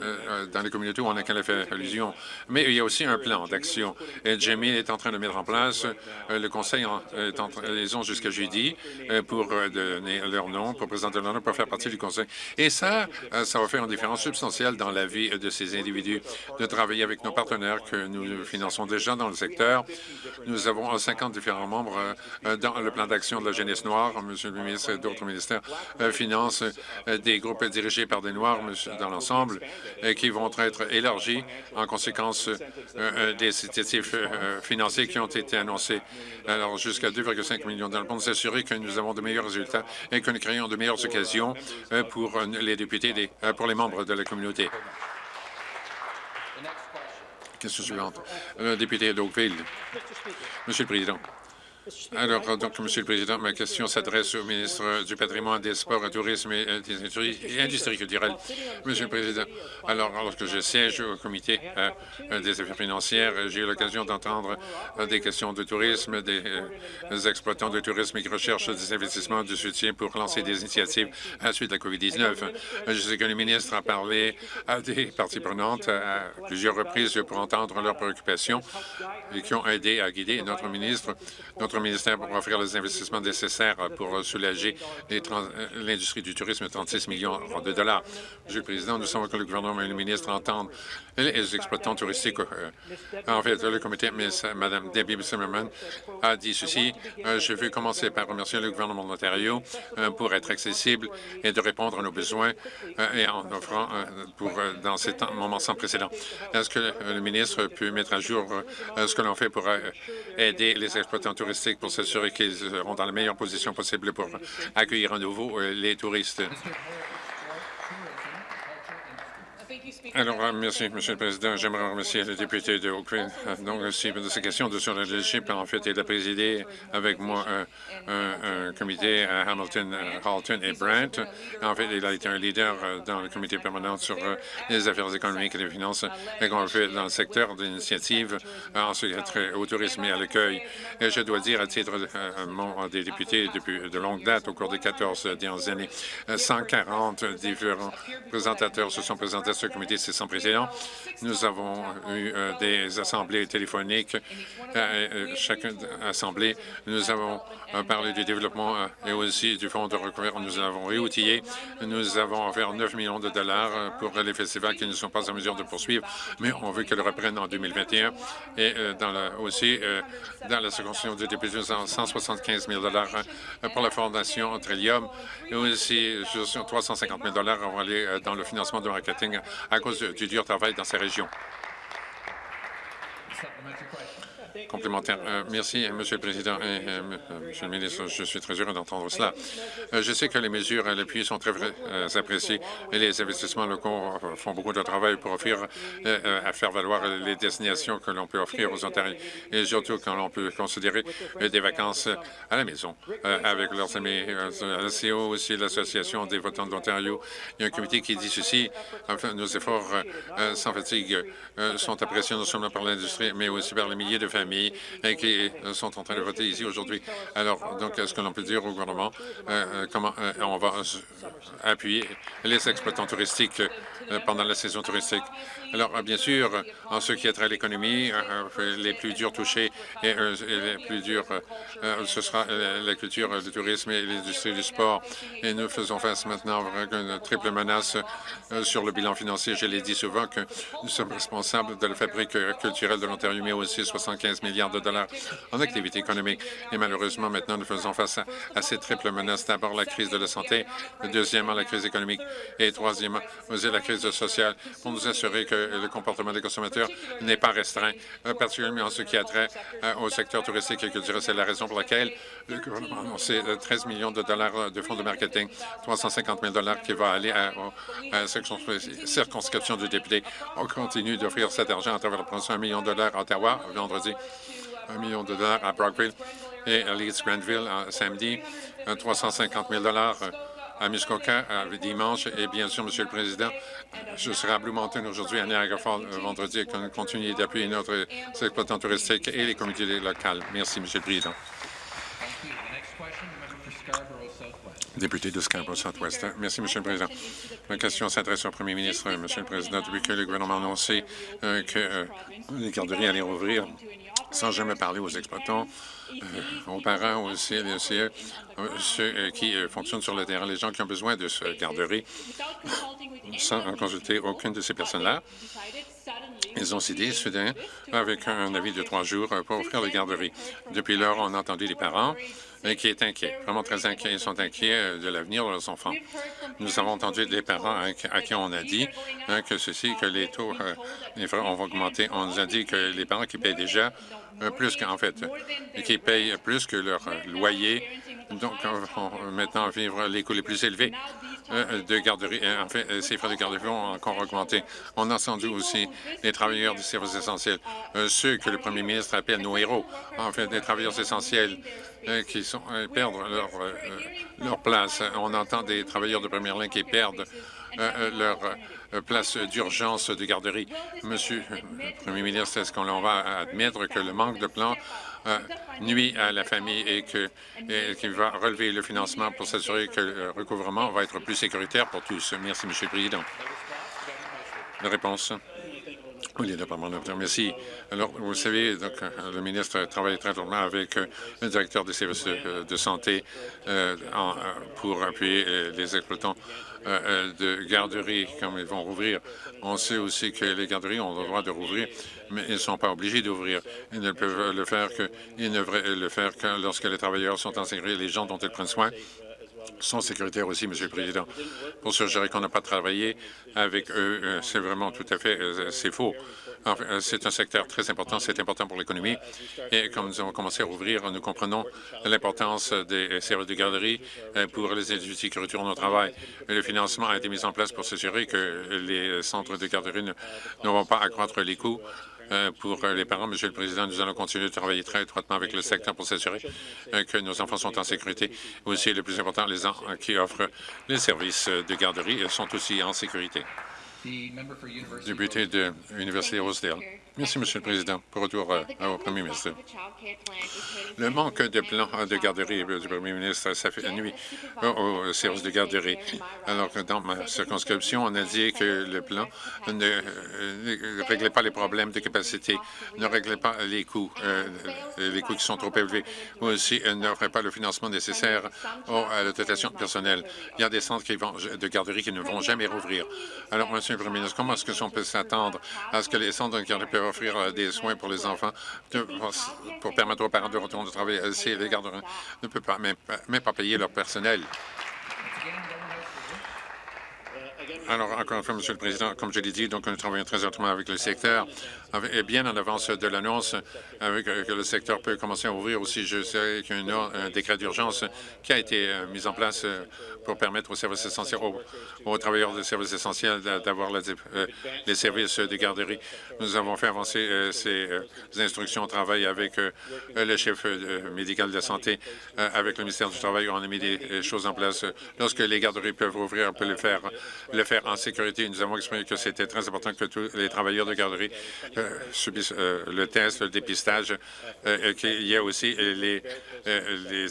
dans les communautés où on a qu'à fait allusion. Mais il y a aussi un plan d'action. Jimmy est en train de mettre en place euh, le Conseil en liaison jusqu'à jeudi euh, pour euh, donner leur nom, pour présenter leur nom, pour faire partie du Conseil. Et ça, ça va faire une différence substantielle dans la vie de ces individus, de travailler avec nos partenaires que nous finançons déjà dans le secteur. Nous avons 50 différents membres dans le plan d'action de la jeunesse noire. Monsieur le ministre d'autres ministères financent des groupes dirigés par des Noirs dans l'ensemble qui vont être élargis en conséquence des incitatifs financiers qui ont été annoncés alors jusqu'à 2,5 millions dans pour nous assurer que nous avons de meilleurs résultats et que nous créons de meilleures occasions euh, pour euh, les députés, euh, pour les membres de la communauté. Question suivante. Le député d'Oakville. Monsieur le Président, alors, donc, Monsieur le Président, ma question s'adresse au ministre du Patrimoine, des Sports, du Tourisme et des Industries, culturelles. Monsieur le Président, alors, lorsque je siège au comité euh, des affaires financières, j'ai eu l'occasion d'entendre euh, des questions de tourisme, des, euh, exploitants de tourisme qui recherchent des investissements, du soutien pour lancer des initiatives à la suite de la COVID-19. Je sais que le ministre a parlé à des parties prenantes à plusieurs reprises pour entendre leurs préoccupations et qui ont aidé à guider notre ministre. Ministère pour offrir les investissements nécessaires pour soulager l'industrie du tourisme, 36 millions de dollars. Monsieur le Président, nous savons que le gouvernement et le ministre entendent les exploitants touristiques. En fait, le comité, Mme Debbie Zimmerman, a dit ceci. Je veux commencer par remercier le gouvernement de l'Ontario pour être accessible et de répondre à nos besoins et en offrant pour dans ces moments sans précédent. Est-ce que le ministre peut mettre à jour ce que l'on fait pour aider les exploitants touristiques? Pour s'assurer qu'ils seront dans la meilleure position possible pour accueillir à nouveau les touristes? Alors, euh, merci, Monsieur le Président. J'aimerais remercier le député de Oakville. Euh, donc, aussi de ces questions de sur le leadership. En fait, il a présidé avec moi un, comité à Hamilton, Halton et Brent. En fait, il a été un leader euh, dans le comité permanent sur les affaires économiques et les finances et qu'on fait dans le secteur d'initiative en ce qui a trait au tourisme et à l'accueil. Et je dois dire, à titre de, des députés depuis de longue date, au cours des 14 dernières années, 140 différents présentateurs se sont présentés ce comité c'est sans précédent. Nous avons eu euh, des assemblées téléphoniques, euh, euh, chacune assemblée. Nous avons parlé du développement et aussi du fonds de recouvert. Nous avons réoutillé. Nous avons offert 9 millions de dollars pour les festivals qui ne sont pas en mesure de poursuivre, mais on veut qu'ils reprennent en 2021. Et aussi, dans la circonscription de députés, 175 000 dollars pour la Fondation Trillium et aussi 350 000 dollars vont aller dans le financement de marketing à cause du dur travail dans ces régions. Complémentaire. Euh, merci, Monsieur le Président et euh, Monsieur le ministre. Je suis très heureux d'entendre cela. Euh, je sais que les mesures à l'appui sont très appréciées et les investissements locaux font beaucoup de travail pour offrir, à faire valoir les destinations que l'on peut offrir aux Ontariens et surtout quand l'on peut considérer des vacances à la maison avec leurs amis. La aussi, l'Association des votants de l'Ontario, il y a un comité qui dit ceci. Enfin, nos efforts sans fatigue sont appréciés non seulement par l'industrie, mais aussi par les milliers de familles et qui euh, sont en train de voter ici aujourd'hui. Alors, donc, est-ce que l'on peut dire au gouvernement euh, euh, comment on va appuyer les exploitants touristiques pendant la saison touristique? Alors, bien sûr, en ce qui est trait à l'économie, les plus durs touchés et, les plus durs, ce sera la culture, le tourisme et l'industrie du sport. Et nous faisons face maintenant à une triple menace sur le bilan financier. Je l'ai dit souvent que nous sommes responsables de la fabrique culturelle de l'Ontario, mais aussi 75 milliards de dollars en activité économique. Et malheureusement, maintenant, nous faisons face à, ces triples menaces. D'abord, la crise de la santé, deuxièmement, la crise économique et troisièmement, la crise sociale pour nous assurer que le comportement des consommateurs n'est pas restreint, euh, particulièrement en ce qui a trait euh, au secteur touristique et culturel. C'est la raison pour laquelle le gouvernement a annoncé 13 euh, millions de dollars de fonds de marketing, 350 000 dollars qui va aller à, la circonscription du député. On continue d'offrir cet argent à travers la promotion 1 million de dollars à Ottawa vendredi, 1 million de dollars à Brockville et à Leeds-Granville samedi, 350 000 dollars à Muskoka dimanche. Et bien sûr, Monsieur le Président, je serai à Blue Mountain aujourd'hui, à Niagara Falls vendredi, et qu'on continue d'appuyer notre exploitants touristiques et les communautés locales. Merci, Monsieur le Président. Député de Scarborough Southwest. Merci, Monsieur le Président. Ma question s'adresse au Premier ministre. Monsieur le Président, depuis que le gouvernement a annoncé euh, que euh, les garderies allaient rouvrir sans jamais parler aux exploitants, euh, aux parents aussi, les CE, ceux qui fonctionnent sur le terrain, les gens qui ont besoin de ce garderie, sans consulter aucune de ces personnes-là. Ils ont décidé soudain, avec un avis de trois jours, pour offrir les garderies. Depuis lors, on a entendu les parents qui est inquiet, vraiment très inquiet. Ils sont inquiets euh, de l'avenir de leurs enfants. Nous avons entendu des parents à qui on a dit hein, que ceci, que les taux euh, les frais vont augmenter. On nous a dit que les parents qui payent déjà euh, plus qu'en fait, qui payent plus que leur loyer, donc vont maintenant vivre les coûts les plus élevés de garderie. En fait, ces frais de garderie vont encore augmenter. On a entendu aussi les travailleurs des services essentiels, ceux que le premier ministre appelle nos héros, en fait, des travailleurs essentiels euh, qui sont, euh, perdent leur, euh, leur, place. On entend des travailleurs de première ligne qui perdent leur place d'urgence de garderie. Monsieur le Premier ministre, est-ce qu'on va admettre que le manque de plan nuit à la famille et qu'il va relever le financement pour s'assurer que le recouvrement va être plus sécuritaire pour tous? Merci, Monsieur le Président. La réponse. Oui. Merci. Alors, vous savez, donc, euh, le ministre travaille très durement avec euh, le directeur des services de, de santé euh, pour appuyer les exploitants de garderies comme ils vont rouvrir. On sait aussi que les garderies ont le droit de rouvrir, mais ils ne sont pas obligés d'ouvrir. Ils ne peuvent le faire que, ils ne le faire que lorsque les travailleurs sont en sécurité, les gens dont ils prennent soin sont sécuritaires aussi, Monsieur le Président. Pour suggérer qu'on n'a pas travaillé avec eux, euh, c'est vraiment tout à fait, euh, faux. Euh, c'est un secteur très important, c'est important pour l'économie. Et comme nous avons commencé à rouvrir, nous comprenons l'importance des services de garderie pour les individus qui retournent au travail. Le financement a été mis en place pour s'assurer que les centres de garderie ne, vont pas accroître les coûts euh, pour euh, les parents. Monsieur le Président, nous allons continuer de travailler très étroitement avec le secteur pour s'assurer euh, que nos enfants sont en sécurité. Aussi, le plus important, les gens qui offrent les services de garderie sont aussi en sécurité. Député de l'Université Rosedale. Merci, Monsieur le Président. Pour retour euh, au Premier ministre. Le manque de plan de garderie du Premier ministre, ça fait nuit au service de garderie. Alors que dans ma circonscription, on a dit que le plan ne, réglait pas les problèmes de capacité, ne réglait pas les coûts, euh, les coûts qui sont trop élevés, ou aussi euh, n'offrait pas le financement nécessaire à la dotation personnelle. Il y a des centres qui vont, de garderie qui ne vont jamais rouvrir. Alors, Monsieur le Premier ministre, comment est-ce qu'on peut s'attendre à ce que les centres de garderie offrir euh, des soins pour les enfants pour permettre aux parents de retourner au travail euh, si les gardes ne peuvent pas même, même pas payer leur personnel. Alors, encore une fois, Monsieur le Président, comme je l'ai dit, donc nous travaillons très étroitement avec le secteur, et bien en avance de l'annonce euh, que le secteur peut commencer à ouvrir aussi. Je sais qu'il décret d'urgence qui a été mis en place pour permettre aux services essentiels, aux, travailleurs des services essentiels d'avoir euh, les services de garderie. Nous avons fait avancer euh, ces euh, instructions au travail avec le chef médical de la santé, avec le ministère du Travail. On a mis des choses en place. Lorsque les garderies peuvent ouvrir, on peut le faire, le faire en sécurité. Nous avons exprimé que c'était très important que tous les travailleurs de garderie subissent le test, le dépistage, qu'il y ait aussi les,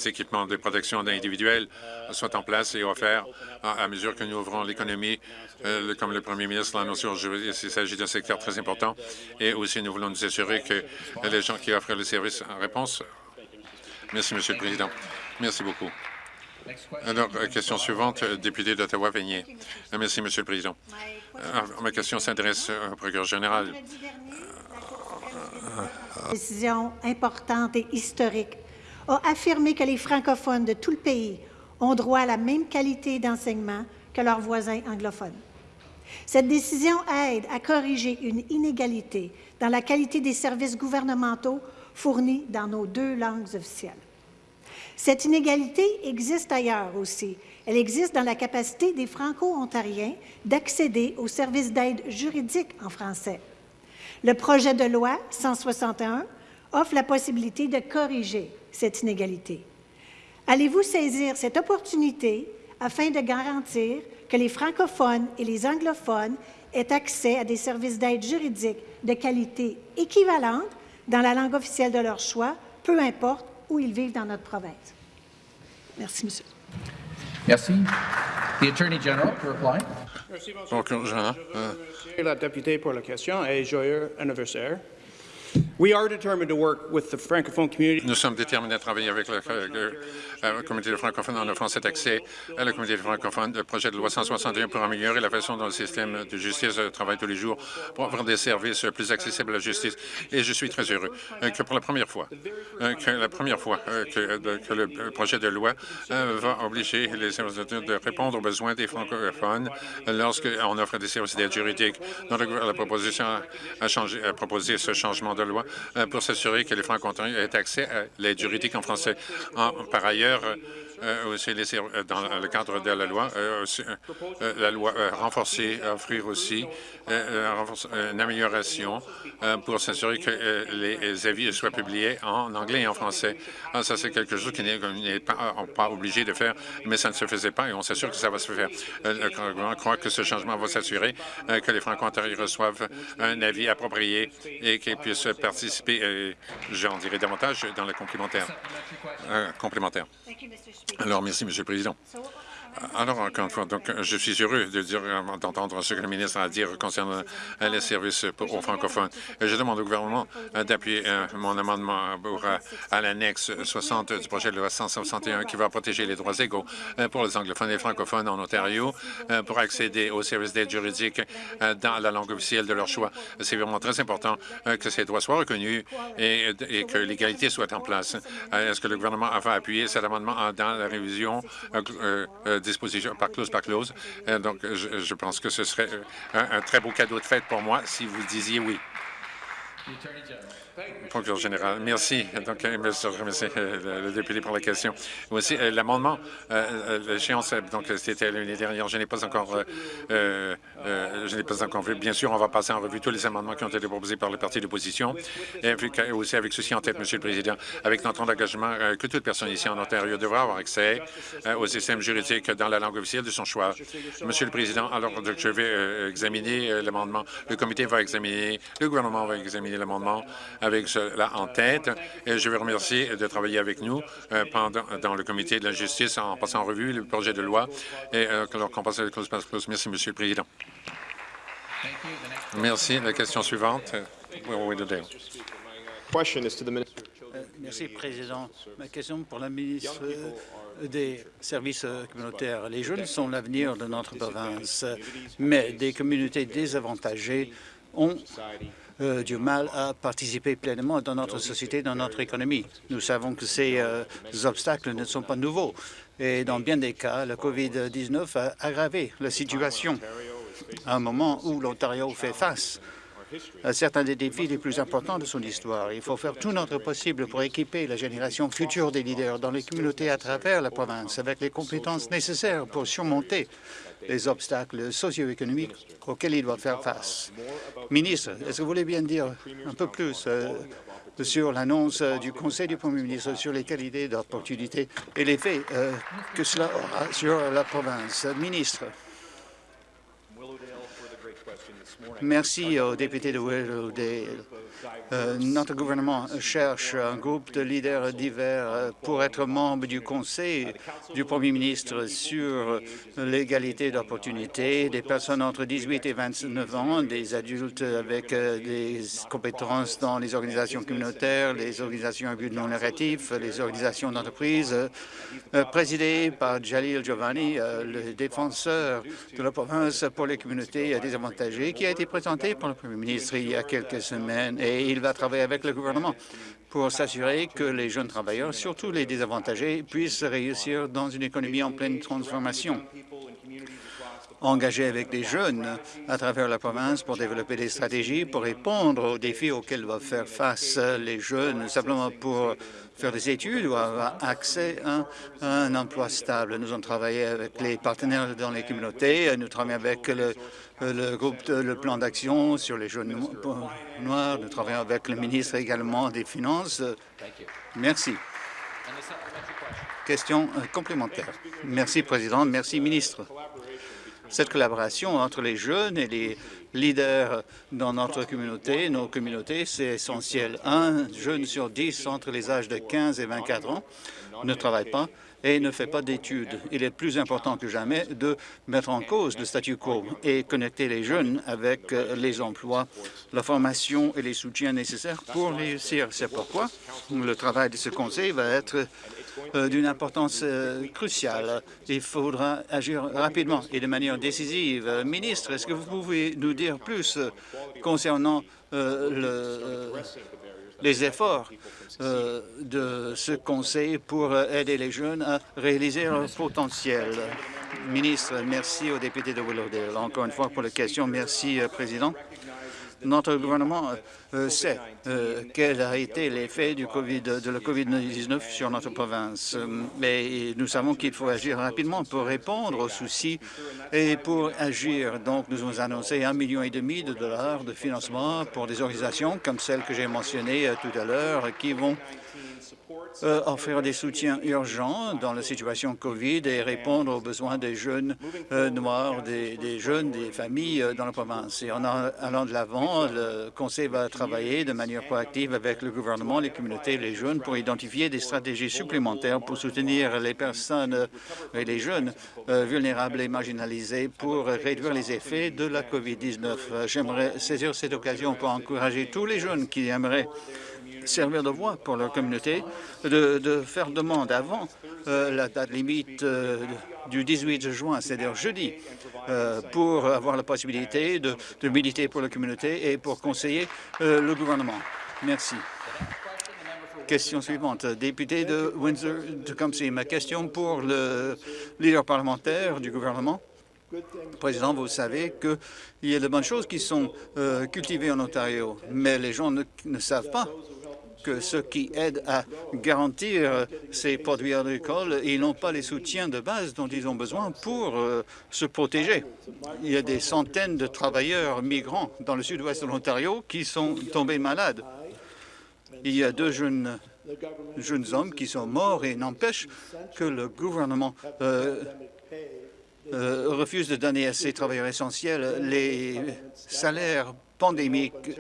équipements de protection individuelle soient en place et offerts à, mesure que nous ouvrons l'économie, euh, comme le premier ministre l'a annoncé. Il s'agit d'un secteur très important et aussi nous voulons nous assurer que les gens qui offrent le service en réponse. Merci, Monsieur le Président. Merci beaucoup. Alors, euh, question suivante, euh, député d'Ottawa-Veigné. Merci, Monsieur le Président. Ma question s'adresse au procureur général. Décision importante et historique a affirmé que les francophones de tout le pays ont droit à la même qualité d'enseignement que leurs voisins anglophones. Cette décision aide à corriger une inégalité dans la qualité des services gouvernementaux fournis dans nos deux langues officielles. Cette inégalité existe ailleurs aussi. Elle existe dans la capacité des Franco-Ontariens d'accéder aux services d'aide juridique en français. Le projet de loi 161 offre la possibilité de corriger cette inégalité. Allez-vous saisir cette opportunité afin de garantir que les francophones et les anglophones aient accès à des services d'aide juridique de qualité équivalente dans la langue officielle de leur choix, peu importe où ils vivent dans notre province? Merci, monsieur. Merci. The Attorney General to reply. Merci, euh, monsieur. La députée pour la question et joyeux anniversaire. Nous sommes déterminés à travailler avec la communauté francophone en offrant cet accès à la communauté francophone. Le projet de loi 161 pour améliorer la façon dont le système de justice travaille tous les jours pour avoir des services plus accessibles à la justice. Et je suis très heureux euh, que pour la première fois, euh, que la première fois euh, que, le projet de loi va obliger les services de répondre aux besoins des francophones lorsqu'on offre des services d'aide juridique. la proposition a, changé, proposé ce changement de loi euh, pour s'assurer que les francs-ontariens aient accès à l'aide juridique en français. par ailleurs, euh, aussi euh, dans le cadre de la loi, la loi renforcer, offrir aussi une amélioration pour s'assurer que les avis soient publiés en anglais et en français. Ah, ça, c'est quelque chose qui n'est pas, obligé de faire, mais ça ne se faisait pas et on s'assure que ça va se faire. Le gouvernement croit que ce changement va s'assurer que les francs-ontariens reçoivent un avis approprié et qu'ils puissent participer, euh, j'en dirai davantage, dans le complémentaire. Euh, complémentaire. Alors, merci, Monsieur le Président. Alors, encore une fois, donc, je suis heureux de d'entendre ce que le ministre a à dire concernant les services aux francophones. Je demande au gouvernement d'appuyer mon amendement pour, à l'annexe 60 du projet de loi 161 qui va protéger les droits égaux pour les anglophones et les francophones en Ontario pour accéder aux services d'aide juridique dans la langue officielle de leur choix. C'est vraiment très important que ces droits soient reconnus et, que l'égalité soit en place. Est-ce que le gouvernement va appuyer cet amendement dans la révision disposition par clause par clause. Euh, donc, je, pense que ce serait euh, un, un très beau cadeau de fête pour moi si vous disiez oui. Merci. Donc, euh, je remercie euh, le député pour la question. Aussi, euh, l'amendement, l'échéance, donc c'était l'année dernière. Je n'ai pas encore, je n'ai pas encore vu. Bien sûr, on va passer en revue tous les amendements qui ont été proposés par le parti d'opposition. Et aussi avec ceci en tête, Monsieur le Président, avec notre engagement que toute personne ici en Ontario devra avoir accès au système juridique dans la langue officielle de son choix. Monsieur le Président, alors je vais examiner l'amendement. Le comité va examiner, le gouvernement va examiner l'amendement avec cela en tête. Et je veux remercier de travailler avec nous euh, pendant, dans le comité de la justice en passant en revue le projet de loi et euh, qu'on passe à la clause par clause. Merci, Monsieur le Président. Merci. La question suivante. Merci, Président. Ma question pour la ministre des services communautaires. Les jeunes sont l'avenir de notre province, mais des communautés désavantagées ont euh, du mal à participer pleinement dans notre société, dans notre économie. Nous savons que ces euh, obstacles ne sont pas nouveaux et dans bien des cas, le COVID-19 a aggravé la situation à un moment où l'Ontario fait face certains des défis les plus importants de son histoire. Il faut faire tout notre possible pour équiper la génération future des leaders dans les communautés à travers la province avec les compétences nécessaires pour surmonter les obstacles socio-économiques auxquels il doit faire face. Ministre, est-ce que vous voulez bien dire un peu plus euh, sur l'annonce du Conseil du Premier ministre sur les qualités d'opportunité et l'effet euh, que cela aura sur la province? Ministre. Merci au député de Willowdale. Euh, notre gouvernement cherche un groupe de leaders divers pour être membre du Conseil du Premier ministre sur l'égalité d'opportunités des personnes entre 18 et 29 ans, des adultes avec euh, des compétences dans les organisations communautaires, les organisations à but non narratif, les organisations d'entreprise, euh, présidées par Jalil Giovanni, le défenseur de la province pour les communautés désavantagées, qui a été présenté par le Premier ministre il y a quelques semaines et il va travailler avec le gouvernement pour s'assurer que les jeunes travailleurs, surtout les désavantagés, puissent réussir dans une économie en pleine transformation. Engagé avec des jeunes à travers la province pour développer des stratégies pour répondre aux défis auxquels doivent faire face les jeunes, simplement pour faire des études ou avoir accès à un emploi stable. Nous avons travaillé avec les partenaires dans les communautés, nous travaillons avec le, le groupe, le plan d'action sur les jeunes noirs, nous travaillons avec le ministre également des Finances. Merci. Question euh, complémentaire. Merci, Président. Merci, ministre. Cette collaboration entre les jeunes et les leaders dans notre communauté, nos communautés, c'est essentiel. Un jeune sur dix entre les âges de 15 et 24 ans ne travaille pas et ne fait pas d'études. Il est plus important que jamais de mettre en cause le statu quo et connecter les jeunes avec les emplois, la formation et les soutiens nécessaires pour réussir. C'est pourquoi le travail de ce conseil va être d'une importance euh, cruciale. Il faudra agir rapidement et de manière décisive. Euh, ministre, est-ce que vous pouvez nous dire plus concernant les efforts de ce conseil pour aider les jeunes à réaliser leur potentiel? Ministre, merci au député de Willowdale. Encore une fois pour la question. Merci, Président. Notre gouvernement euh, sait euh, quel a été l'effet du COVID, de la COVID-19 sur notre province. Mais nous savons qu'il faut agir rapidement pour répondre aux soucis et pour agir. Donc, nous avons annoncé un million et demi de dollars de financement pour des organisations comme celle que j'ai mentionnée euh, tout à l'heure qui vont euh, offrir des soutiens urgents dans la situation COVID et répondre aux besoins des jeunes euh, noirs, des, jeunes, des familles dans la province. Et en allant de l'avant, le Conseil va travailler de manière proactive avec le gouvernement, les communautés les jeunes pour identifier des stratégies supplémentaires pour soutenir les personnes et les jeunes vulnérables et marginalisés pour réduire les effets de la COVID-19. J'aimerais saisir cette occasion pour encourager tous les jeunes qui aimeraient servir de voix pour leur communauté, de, faire demande avant euh, la date limite euh, du 18 juin, c'est-à-dire jeudi, euh, pour avoir la possibilité de, militer pour la communauté et pour conseiller le gouvernement. Merci. Question suivante. Député de Windsor-Tecumseh, ma question pour le leader parlementaire du gouvernement. Président, vous savez qu'il y a de bonnes choses qui sont cultivées en Ontario, mais les gens ne savent pas que ceux qui aident à garantir ces produits agricoles, ils n'ont pas les soutiens de base dont ils ont besoin pour euh, se protéger. Il y a des centaines de travailleurs migrants dans le sud-ouest de l'Ontario qui sont tombés malades. Il y a deux jeunes, hommes qui sont morts et n'empêche que le gouvernement euh, euh, refuse de donner à ces travailleurs essentiels les salaires pandémiques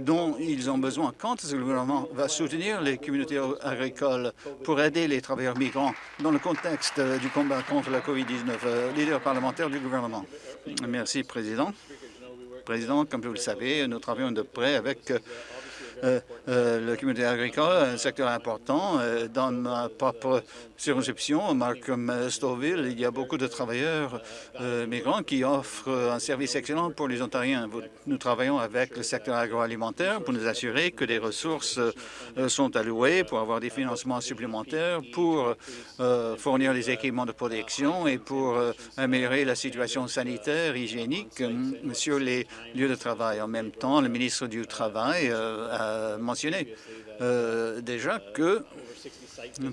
dont ils ont besoin. Quand le gouvernement va soutenir les communautés agricoles pour aider les travailleurs migrants dans le contexte du combat contre la COVID-19, euh, leader parlementaire du gouvernement. Merci, Président. Président, comme vous le savez, nous travaillons de près avec euh, euh, la communauté agricole, un secteur important. Euh, dans ma propre circonscription, Markham Stouffville, il y a beaucoup de travailleurs migrants qui offrent un service excellent pour les Ontariens. Nous travaillons avec le secteur agroalimentaire pour nous assurer que des ressources sont allouées pour avoir des financements supplémentaires pour fournir des équipements de protection et pour améliorer la situation sanitaire, hygiénique sur les lieux de travail. En même temps, le ministre du Travail a mentionné euh, déjà que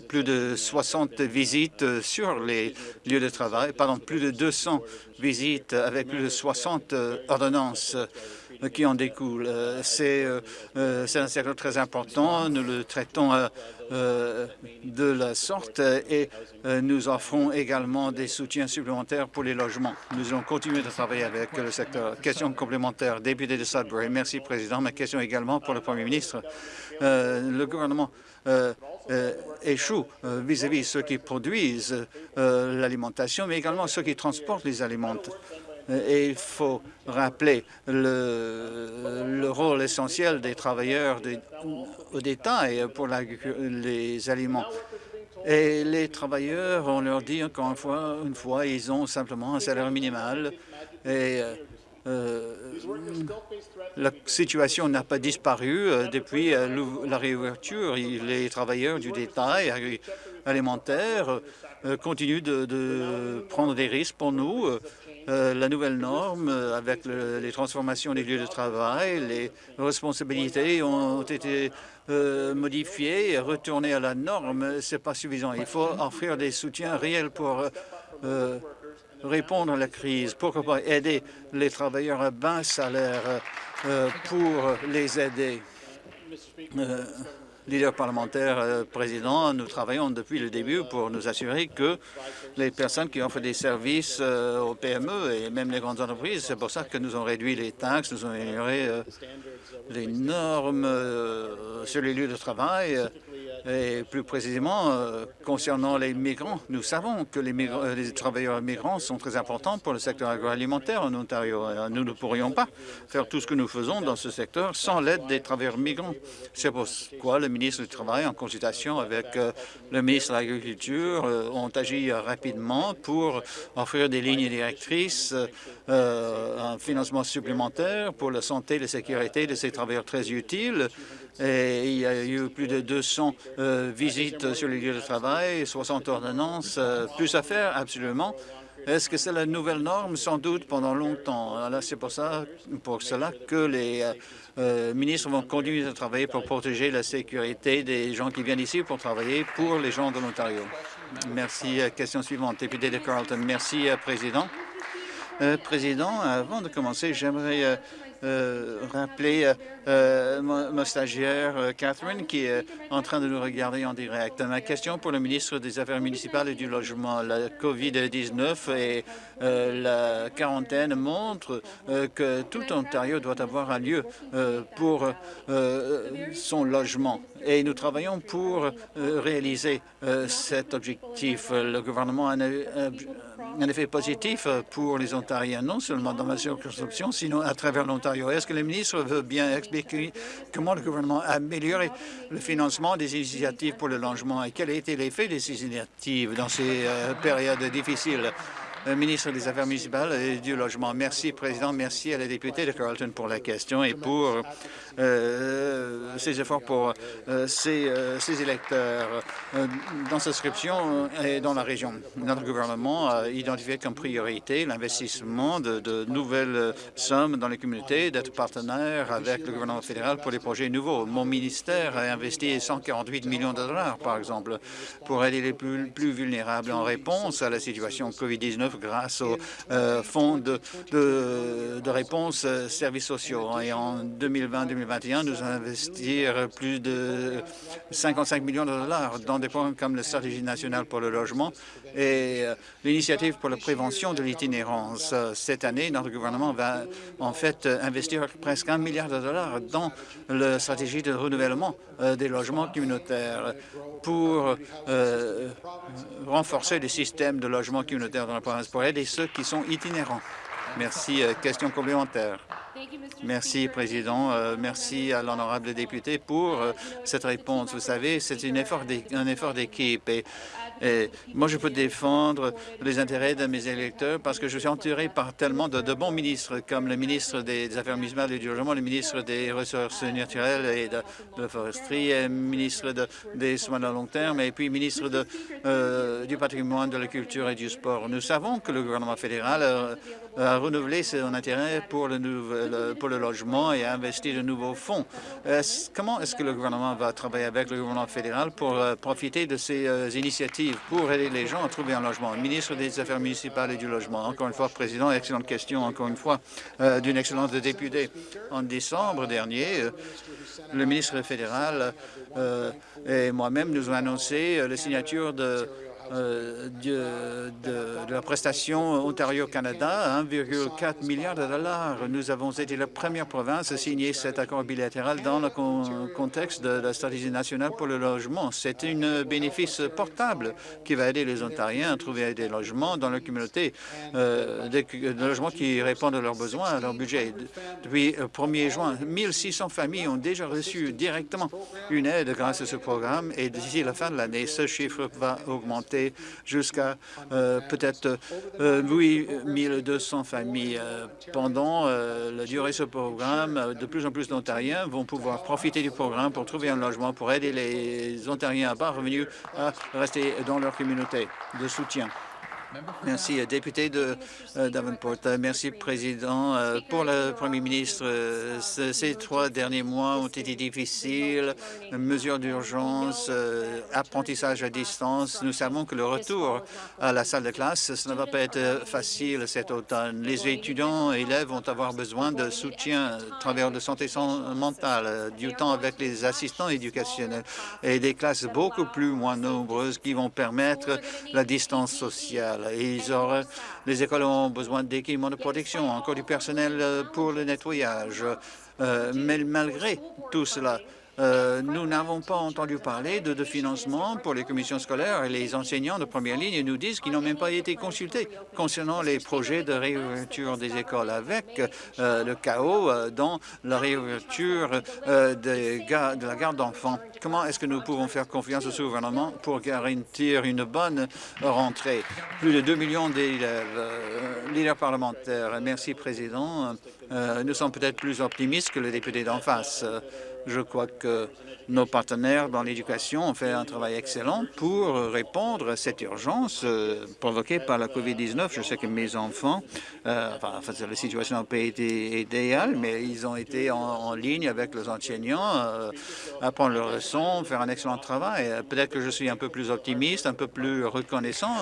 plus de 60 visites sur les lieux de travail, pardon, plus de 200 visites avec plus de 60 euh, ordonnances qui en découlent. Euh, c'est un secteur très important. Nous le traitons de la sorte et nous offrons également des soutiens supplémentaires pour les logements. Nous allons continuer de travailler avec le secteur. Question complémentaire, député de Sudbury. Merci, Président. Ma question également pour le Premier ministre. le gouvernement euh, euh, échouent euh, vis-à-vis de ceux qui produisent l'alimentation, mais également ceux qui transportent les aliments. Et il faut rappeler le, rôle essentiel des travailleurs au détail pour les aliments. Et les travailleurs, on leur dit encore une fois, une fois ils ont simplement un salaire minimal et euh, la situation n'a pas disparu euh, depuis euh, la réouverture. Les travailleurs du détail alimentaire continuent de, prendre des risques pour nous. La nouvelle norme avec les transformations des lieux de travail, les responsabilités ont été modifiées et retournées à la norme. Ce n'est pas suffisant. Il faut offrir des soutiens réels pour répondre à la crise, pourquoi pas aider les travailleurs à bas salaire euh, pour les aider? Euh, leader parlementaire, euh, président, nous travaillons depuis le début pour nous assurer que les personnes qui offrent des services aux PME et même les grandes entreprises, c'est pour ça que nous avons réduit les taxes, nous avons amélioré les normes sur les lieux de travail et plus précisément, euh, concernant les migrants, nous savons que les, euh, les, travailleurs migrants sont très importants pour le secteur agroalimentaire en Ontario. Euh, nous ne pourrions pas faire tout ce que nous faisons dans ce secteur sans l'aide des travailleurs migrants. C'est pourquoi le ministre du Travail, en consultation avec le ministre de l'Agriculture, ont agi rapidement pour offrir des lignes directrices, un financement supplémentaire pour la santé et la sécurité de ces travailleurs très utiles il y a eu plus de 200 euh, visites sur les lieux de travail, 60 ordonnances, euh, plus à faire, absolument. Est-ce que c'est la nouvelle norme? Sans doute pendant longtemps. C'est pour, ça, pour cela que les euh, ministres vont continuer à travailler pour protéger la sécurité des gens qui viennent ici pour travailler pour les gens de l'Ontario. Merci. Question suivante, député de Carleton. Merci, Président. Président, avant de commencer, j'aimerais rappeler ma, stagiaire Catherine qui est en train de nous regarder en direct. Ma question pour le ministre des Affaires municipales et du Logement. La COVID-19 et la quarantaine montrent que tout Ontario doit avoir un lieu pour son logement et nous travaillons pour réaliser cet objectif. Le gouvernement a un effet positif pour les Ontariens, non seulement dans ma circonscription, sinon à travers l'Ontario. Est-ce que le ministre veut bien expliquer comment le gouvernement a amélioré le financement des initiatives pour le logement et quel a été l'effet de ces initiatives dans ces euh, périodes difficiles? ministre des Affaires municipales et du Logement. Merci, Président. Merci à la députée de Carleton pour la question et pour euh, ses efforts pour euh, ses, euh, électeurs dans sa scription et dans la région. Notre gouvernement a identifié comme priorité l'investissement de, nouvelles sommes dans les communautés, d'être partenaire avec le gouvernement fédéral pour les projets nouveaux. Mon ministère a investi 148 millions de dollars, par exemple, pour aider les plus, vulnérables en réponse à la situation COVID-19 grâce au euh, fonds de, réponse euh, services sociaux. Et en 2020-2021, nous allons investir plus de 55 millions de dollars dans des programmes comme la Stratégie nationale pour le logement et euh, l'initiative pour la prévention de l'itinérance. Cette année, notre gouvernement va en fait investir presque un milliard de dollars dans la stratégie de renouvellement des logements communautaires pour renforcer les systèmes de logement communautaire dans la province pour aider ceux qui sont itinérants. Merci. Euh, question complémentaire. Merci, Président. Euh, merci à l'honorable député pour euh, cette réponse. Vous savez, c'est un effort d'équipe et et moi, je peux défendre les intérêts de mes électeurs parce que je suis entouré par tellement de, bons ministres, comme le ministre des Affaires municipales et du Logement, le ministre des Ressources naturelles et de, la foresterie, le ministre des soins de long terme et puis ministre euh, du patrimoine, de la culture et du sport. Nous savons que le gouvernement fédéral a renouvelé son intérêt pour le, pour le logement et a investi de nouveaux fonds. comment est-ce que le gouvernement va travailler avec le gouvernement fédéral pour euh, profiter de ces euh, initiatives pour aider les gens à trouver un logement? ministre des Affaires municipales et du logement. Encore une fois, Président, excellente question, encore une fois, euh, d'une excellente députée. En décembre dernier, euh, le ministre fédéral euh, et moi-même nous avons annoncé la signature de euh, de, la prestation Ontario-Canada 1,4 milliard de dollars. Nous avons été la première province à signer cet accord bilatéral dans le contexte de la stratégie nationale pour le logement. C'est un bénéfice portable qui va aider les Ontariens à trouver des logements dans leur communauté, euh, des, logements qui répondent à leurs besoins, à leur budget. Depuis le 1er juin, 1600 familles ont déjà reçu directement une aide grâce à ce programme et d'ici la fin de l'année, ce chiffre va augmenter jusqu'à euh, peut-être 8200 euh, familles. Euh, pendant la durée de ce programme, de plus en plus d'Ontariens vont pouvoir profiter du programme pour trouver un logement, pour aider les Ontariens à bas revenus à rester dans leur communauté de soutien. Merci, euh, député de euh, Davenport. Euh, merci, Président. Pour le Premier ministre, ces trois derniers mois ont été difficiles. Mesures d'urgence, apprentissage à distance. Nous savons que le retour à la salle de classe, ce ne va pas être facile cet automne. Les étudiants et élèves vont avoir besoin de soutien à travers de santé mentale, du temps avec les assistants éducationnels et des classes beaucoup plus moins nombreuses qui vont permettre la distance sociale les écoles ont besoin d'équipements de protection, encore du personnel euh, pour le nettoyage. Euh, mais malgré tout cela, euh, nous n'avons pas entendu parler de, financement pour les commissions scolaires et les enseignants de première ligne nous disent qu'ils n'ont même pas été consultés concernant les projets de réouverture des écoles avec euh, le chaos euh, dans la réouverture de la garde d'enfants. Comment est-ce que nous pouvons faire confiance au gouvernement pour garantir une bonne rentrée? Plus de 2 millions d'élèves, leaders parlementaires. Merci, Président. nous sommes peut-être plus optimistes que le député d'en face. Je crois que nos partenaires dans l'éducation ont fait un travail excellent pour répondre à cette urgence euh, provoquée par la COVID-19. Je sais que mes enfants, euh, enfin, la situation n'a pas été idéale, mais ils ont été en, ligne avec les enseignants, euh, apprendre leurs leçons, faire un excellent travail. Peut-être que je suis un peu plus optimiste, un peu plus reconnaissant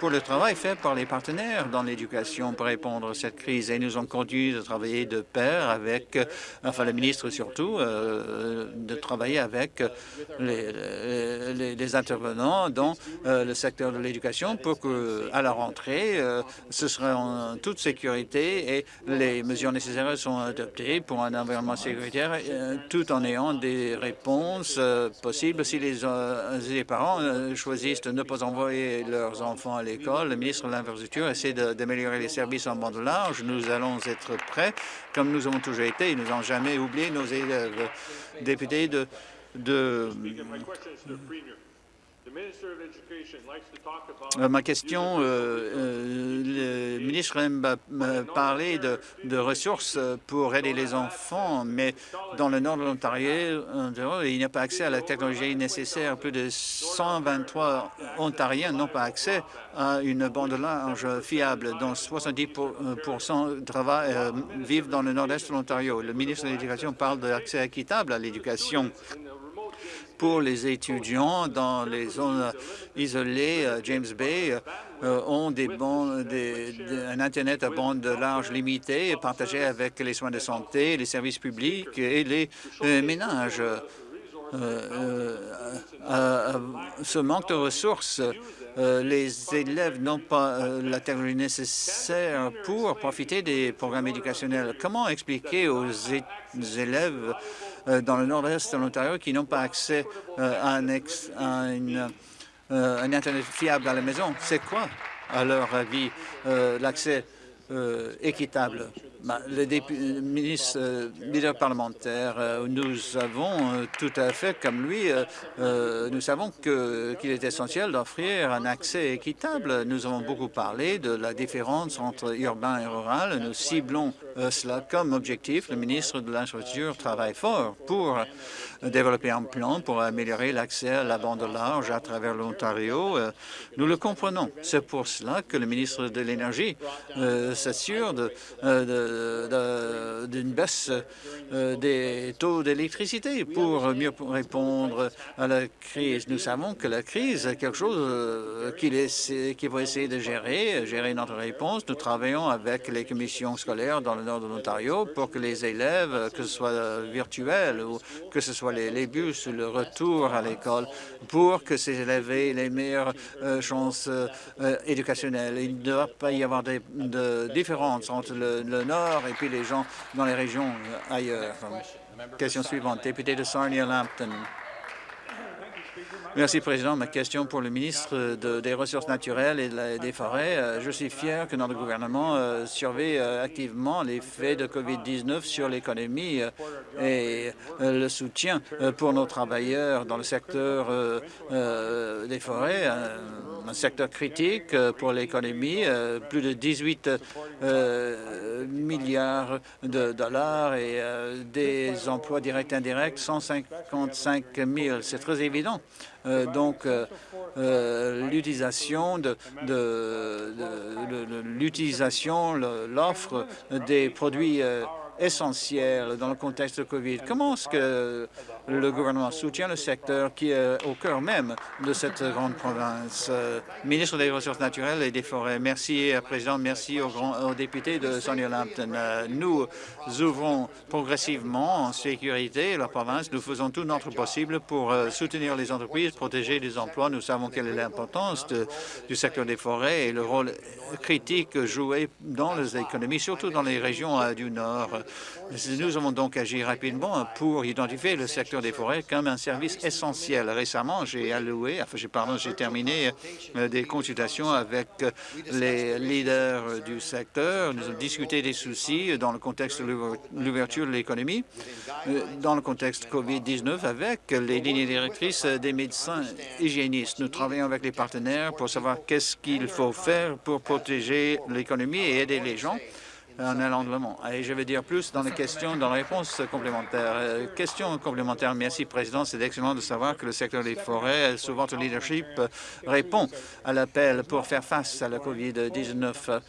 pour le travail fait par les partenaires dans l'éducation pour répondre à cette crise. Et nous avons continué de travailler de pair avec, enfin, le ministre surtout, de travailler avec les, les, intervenants dans euh, le secteur de l'éducation pour que, à la rentrée, euh, ce sera en toute sécurité et les mesures nécessaires sont adoptées pour un environnement sécuritaire, euh, tout en ayant des réponses possibles. Si les, les parents choisissent de ne pas envoyer leurs enfants à l'école, le ministre de l'Infrastructure essaie d'améliorer les services en bande large. Nous allons être prêts, comme nous avons toujours été. Nous n'avons jamais oublié nos élèves députés de, euh, ma question, euh, euh, le ministre aime parler de, de, ressources pour aider les enfants, mais dans le nord de l'Ontario, il n'y a pas accès à la technologie nécessaire. Plus de 123 Ontariens n'ont pas accès à une bande large fiable, dont 70% vivent dans le nord-est de l'Ontario. Le ministre de l'Éducation parle d'accès équitable à l'éducation pour les étudiants dans les zones isolées, euh, James Bay, euh, ont des un Internet à bande large limitée partagé avec les soins de santé, les services publics et les euh, ménages. ce manque de ressources les élèves n'ont pas la technologie nécessaire pour profiter des programmes éducationnels. Comment expliquer aux élèves euh, dans le nord-est de l'Ontario qui n'ont pas accès euh, à, un, euh, un Internet fiable à la maison. C'est quoi, à leur avis, l'accès équitable? Bah, le, ministre euh, parlementaire, euh, nous avons euh, tout à fait, comme lui, nous savons qu'il est essentiel d'offrir un accès équitable. Nous avons beaucoup parlé de la différence entre urbain et rural. Nous ciblons cela comme objectif. Le ministre de l'Infrastructure travaille fort pour développer un plan pour améliorer l'accès à la bande large à travers l'Ontario. Nous le comprenons. C'est pour cela que le ministre de l'Énergie s'assure de d'une baisse euh, des taux d'électricité pour mieux répondre à la crise. Nous savons que la crise est quelque chose euh, qu'il va essayer de gérer, gérer notre réponse. Nous travaillons avec les commissions scolaires dans le nord de l'Ontario pour que les élèves, que ce soit virtuel ou que ce soit les, bus ou le retour à l'école, pour que ces élèves aient les meilleures euh, chances éducationnelles. Il ne doit pas y avoir de, de différence entre le, le nord et puis les gens dans les régions euh, ailleurs. Question suivante, député de Sarnia-Lambton. Merci, Président. Ma question pour le ministre des Ressources naturelles et des Forêts. Euh, je suis fier que notre gouvernement euh, surveille activement l'effet de COVID-19 sur l'économie et le soutien pour nos travailleurs dans le secteur des forêts un secteur critique euh, pour l'économie, euh, plus de 18 euh, milliards de dollars et des emplois directs et indirects, 155 000. C'est très évident. Donc, l'utilisation de, l'utilisation, l'offre des produits essentiels dans le contexte de COVID. Comment est-ce que le gouvernement soutient le secteur qui est au cœur même de cette grande province? Euh, ministre des Ressources naturelles et des Forêts, merci, euh, Président, merci aux, grands, députés de Sonia Lampton. Euh, nous ouvrons progressivement en sécurité la province. Nous faisons tout notre possible pour soutenir les entreprises, protéger les emplois. Nous savons quelle est l'importance du secteur des forêts et le rôle critique joué dans les économies, surtout dans les régions du Nord. Nous avons donc agi rapidement pour identifier le secteur des forêts comme un service essentiel. Récemment, j'ai alloué, j'ai terminé euh, des consultations avec les leaders du secteur. Nous avons discuté des soucis dans le contexte de l'ouverture de l'économie, euh, dans le contexte COVID-19 avec les lignes directrices des médecins hygiénistes. Nous travaillons avec les partenaires pour savoir qu'est-ce qu'il faut faire pour protéger l'économie et aider les gens en allant Et je vais dire plus dans les questions, dans les réponses complémentaires. Euh, question complémentaire. Merci, Président. C'est excellent de savoir que le secteur des forêts, sous votre leadership, répond à l'appel pour faire face à la COVID-19.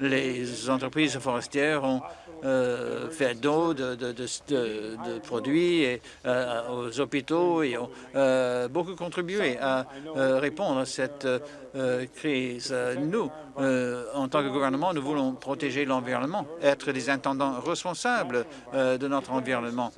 Les entreprises forestières ont euh, fait d'eau, de, produits euh, aux hôpitaux et ont euh, beaucoup contribué à répondre à cette crise. Nous, en tant que gouvernement, nous voulons protéger l'environnement, être des intendants responsables de notre environnement,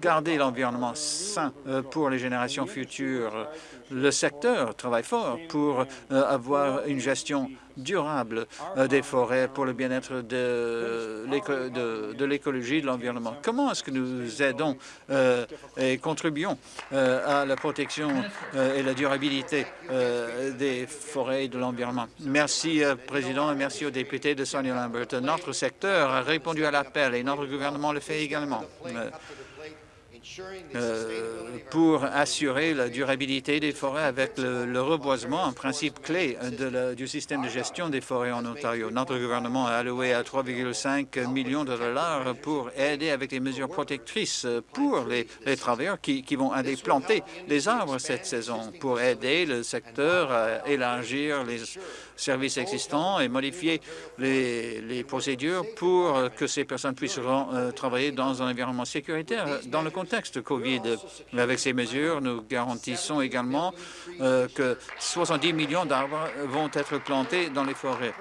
garder l'environnement sain pour les générations futures. Le secteur travaille fort pour avoir une gestion durable euh, des forêts pour le bien-être de l'écologie, de, l'environnement. Comment est-ce que nous aidons euh, et contribuons euh, à la protection et la durabilité des forêts et de l'environnement? Merci, Président, et merci aux députés de Sonia Lambert. Notre secteur a répondu à l'appel et notre gouvernement le fait également. Euh, pour assurer la durabilité des forêts avec le, reboisement, un principe clé du système de gestion des forêts en Ontario. Notre gouvernement a alloué à 3,5 millions de dollars pour aider avec les mesures protectrices pour les, travailleurs qui, qui, vont aller planter des arbres cette saison, pour aider le secteur à élargir les services existants et modifier les, procédures pour que ces personnes puissent euh, travailler dans un environnement sécuritaire dans le contexte COVID. Avec ces mesures, nous garantissons également euh, que 70 millions d'arbres vont être plantés dans les forêts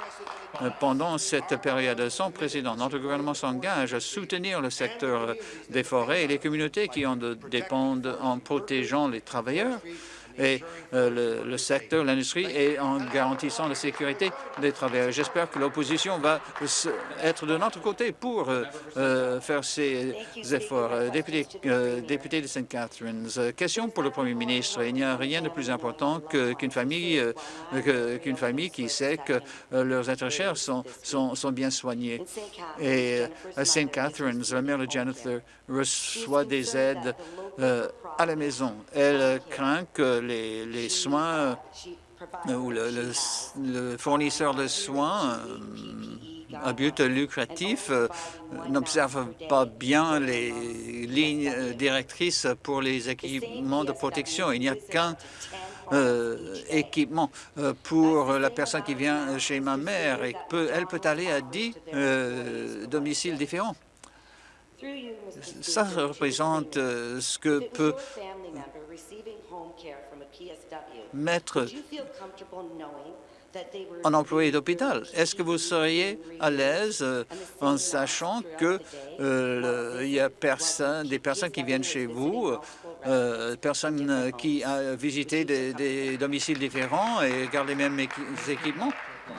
euh, pendant cette période sans précédent. Notre gouvernement s'engage à soutenir le secteur des forêts et les communautés qui en dépendent en protégeant les travailleurs et euh, le, secteur, l'industrie, et en garantissant la sécurité des travailleurs. J'espère que l'opposition va être de notre côté pour euh, euh, faire ces efforts. Député, député de St. Catharines, question pour le Premier ministre. Il n'y a rien de plus important qu'une famille, qu'une famille qui sait que leurs êtres chers sont, bien soignés. Et à St. Catharines, la mère de Jennifer reçoit des aides à la maison. Elle craint que les, soins euh, ou le, fournisseur de soins euh, à but lucratif euh, n'observe pas bien les lignes directrices pour les équipements de protection. Il n'y a qu'un équipement pour la personne qui vient chez ma mère et peut, elle peut aller à 10 domiciles différents. Ça représente ce que peut mettre en employé d'hôpital. Est-ce que vous seriez à l'aise euh, en sachant que euh, il y a personne, des personnes qui viennent chez vous, euh, personnes qui ont visité des, des domiciles différents et gardent les mêmes équipements?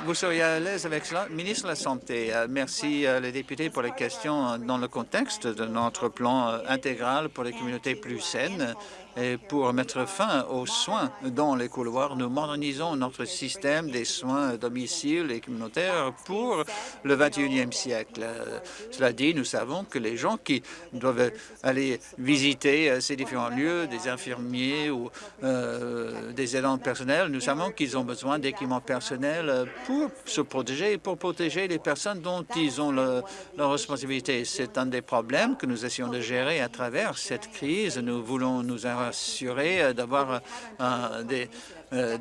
Vous seriez à l'aise avec cela? Ministre de la Santé, merci les députés pour les questions dans le contexte de notre plan intégral pour les communautés plus saines. Et pour mettre fin aux soins dans les couloirs, nous modernisons notre système des soins à domicile et communautaires pour le 21e siècle. Cela dit, nous savons que les gens qui doivent aller visiter euh, ces différents lieux, des infirmiers ou euh, des aidants personnels, nous savons qu'ils ont besoin d'équipements personnels pour se protéger et pour protéger les personnes dont ils ont le, la responsabilité. C'est un des problèmes que nous essayons de gérer à travers cette crise. Nous voulons nous assurer euh, d'avoir euh, des euh,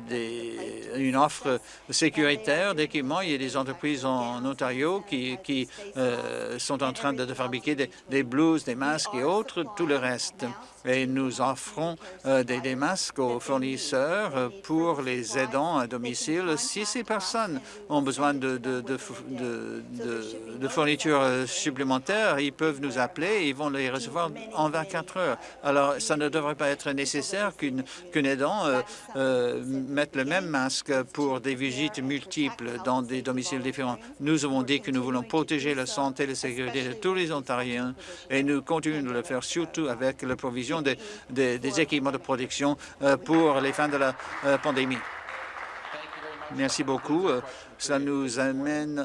une offre sécuritaire d'équipements. Il y a des entreprises en, Ontario qui, qui sont en train de, fabriquer des, des, blouses, des masques et autres, tout le reste. Et nous offrons des, des, masques aux fournisseurs pour les aidants à domicile. Si ces personnes ont besoin de, fournitures supplémentaires, ils peuvent nous appeler et ils vont les recevoir en 24 heures. Alors, ça ne devrait pas être nécessaire qu'une aidant euh, euh, mette le même masque pour des visites multiples dans des domiciles différents. Nous avons dit que nous voulons protéger la santé et la sécurité de tous les Ontariens et nous continuons de le faire surtout avec la provision des, équipements de protection euh, pour les fins de la pandémie. Merci beaucoup. Ça nous amène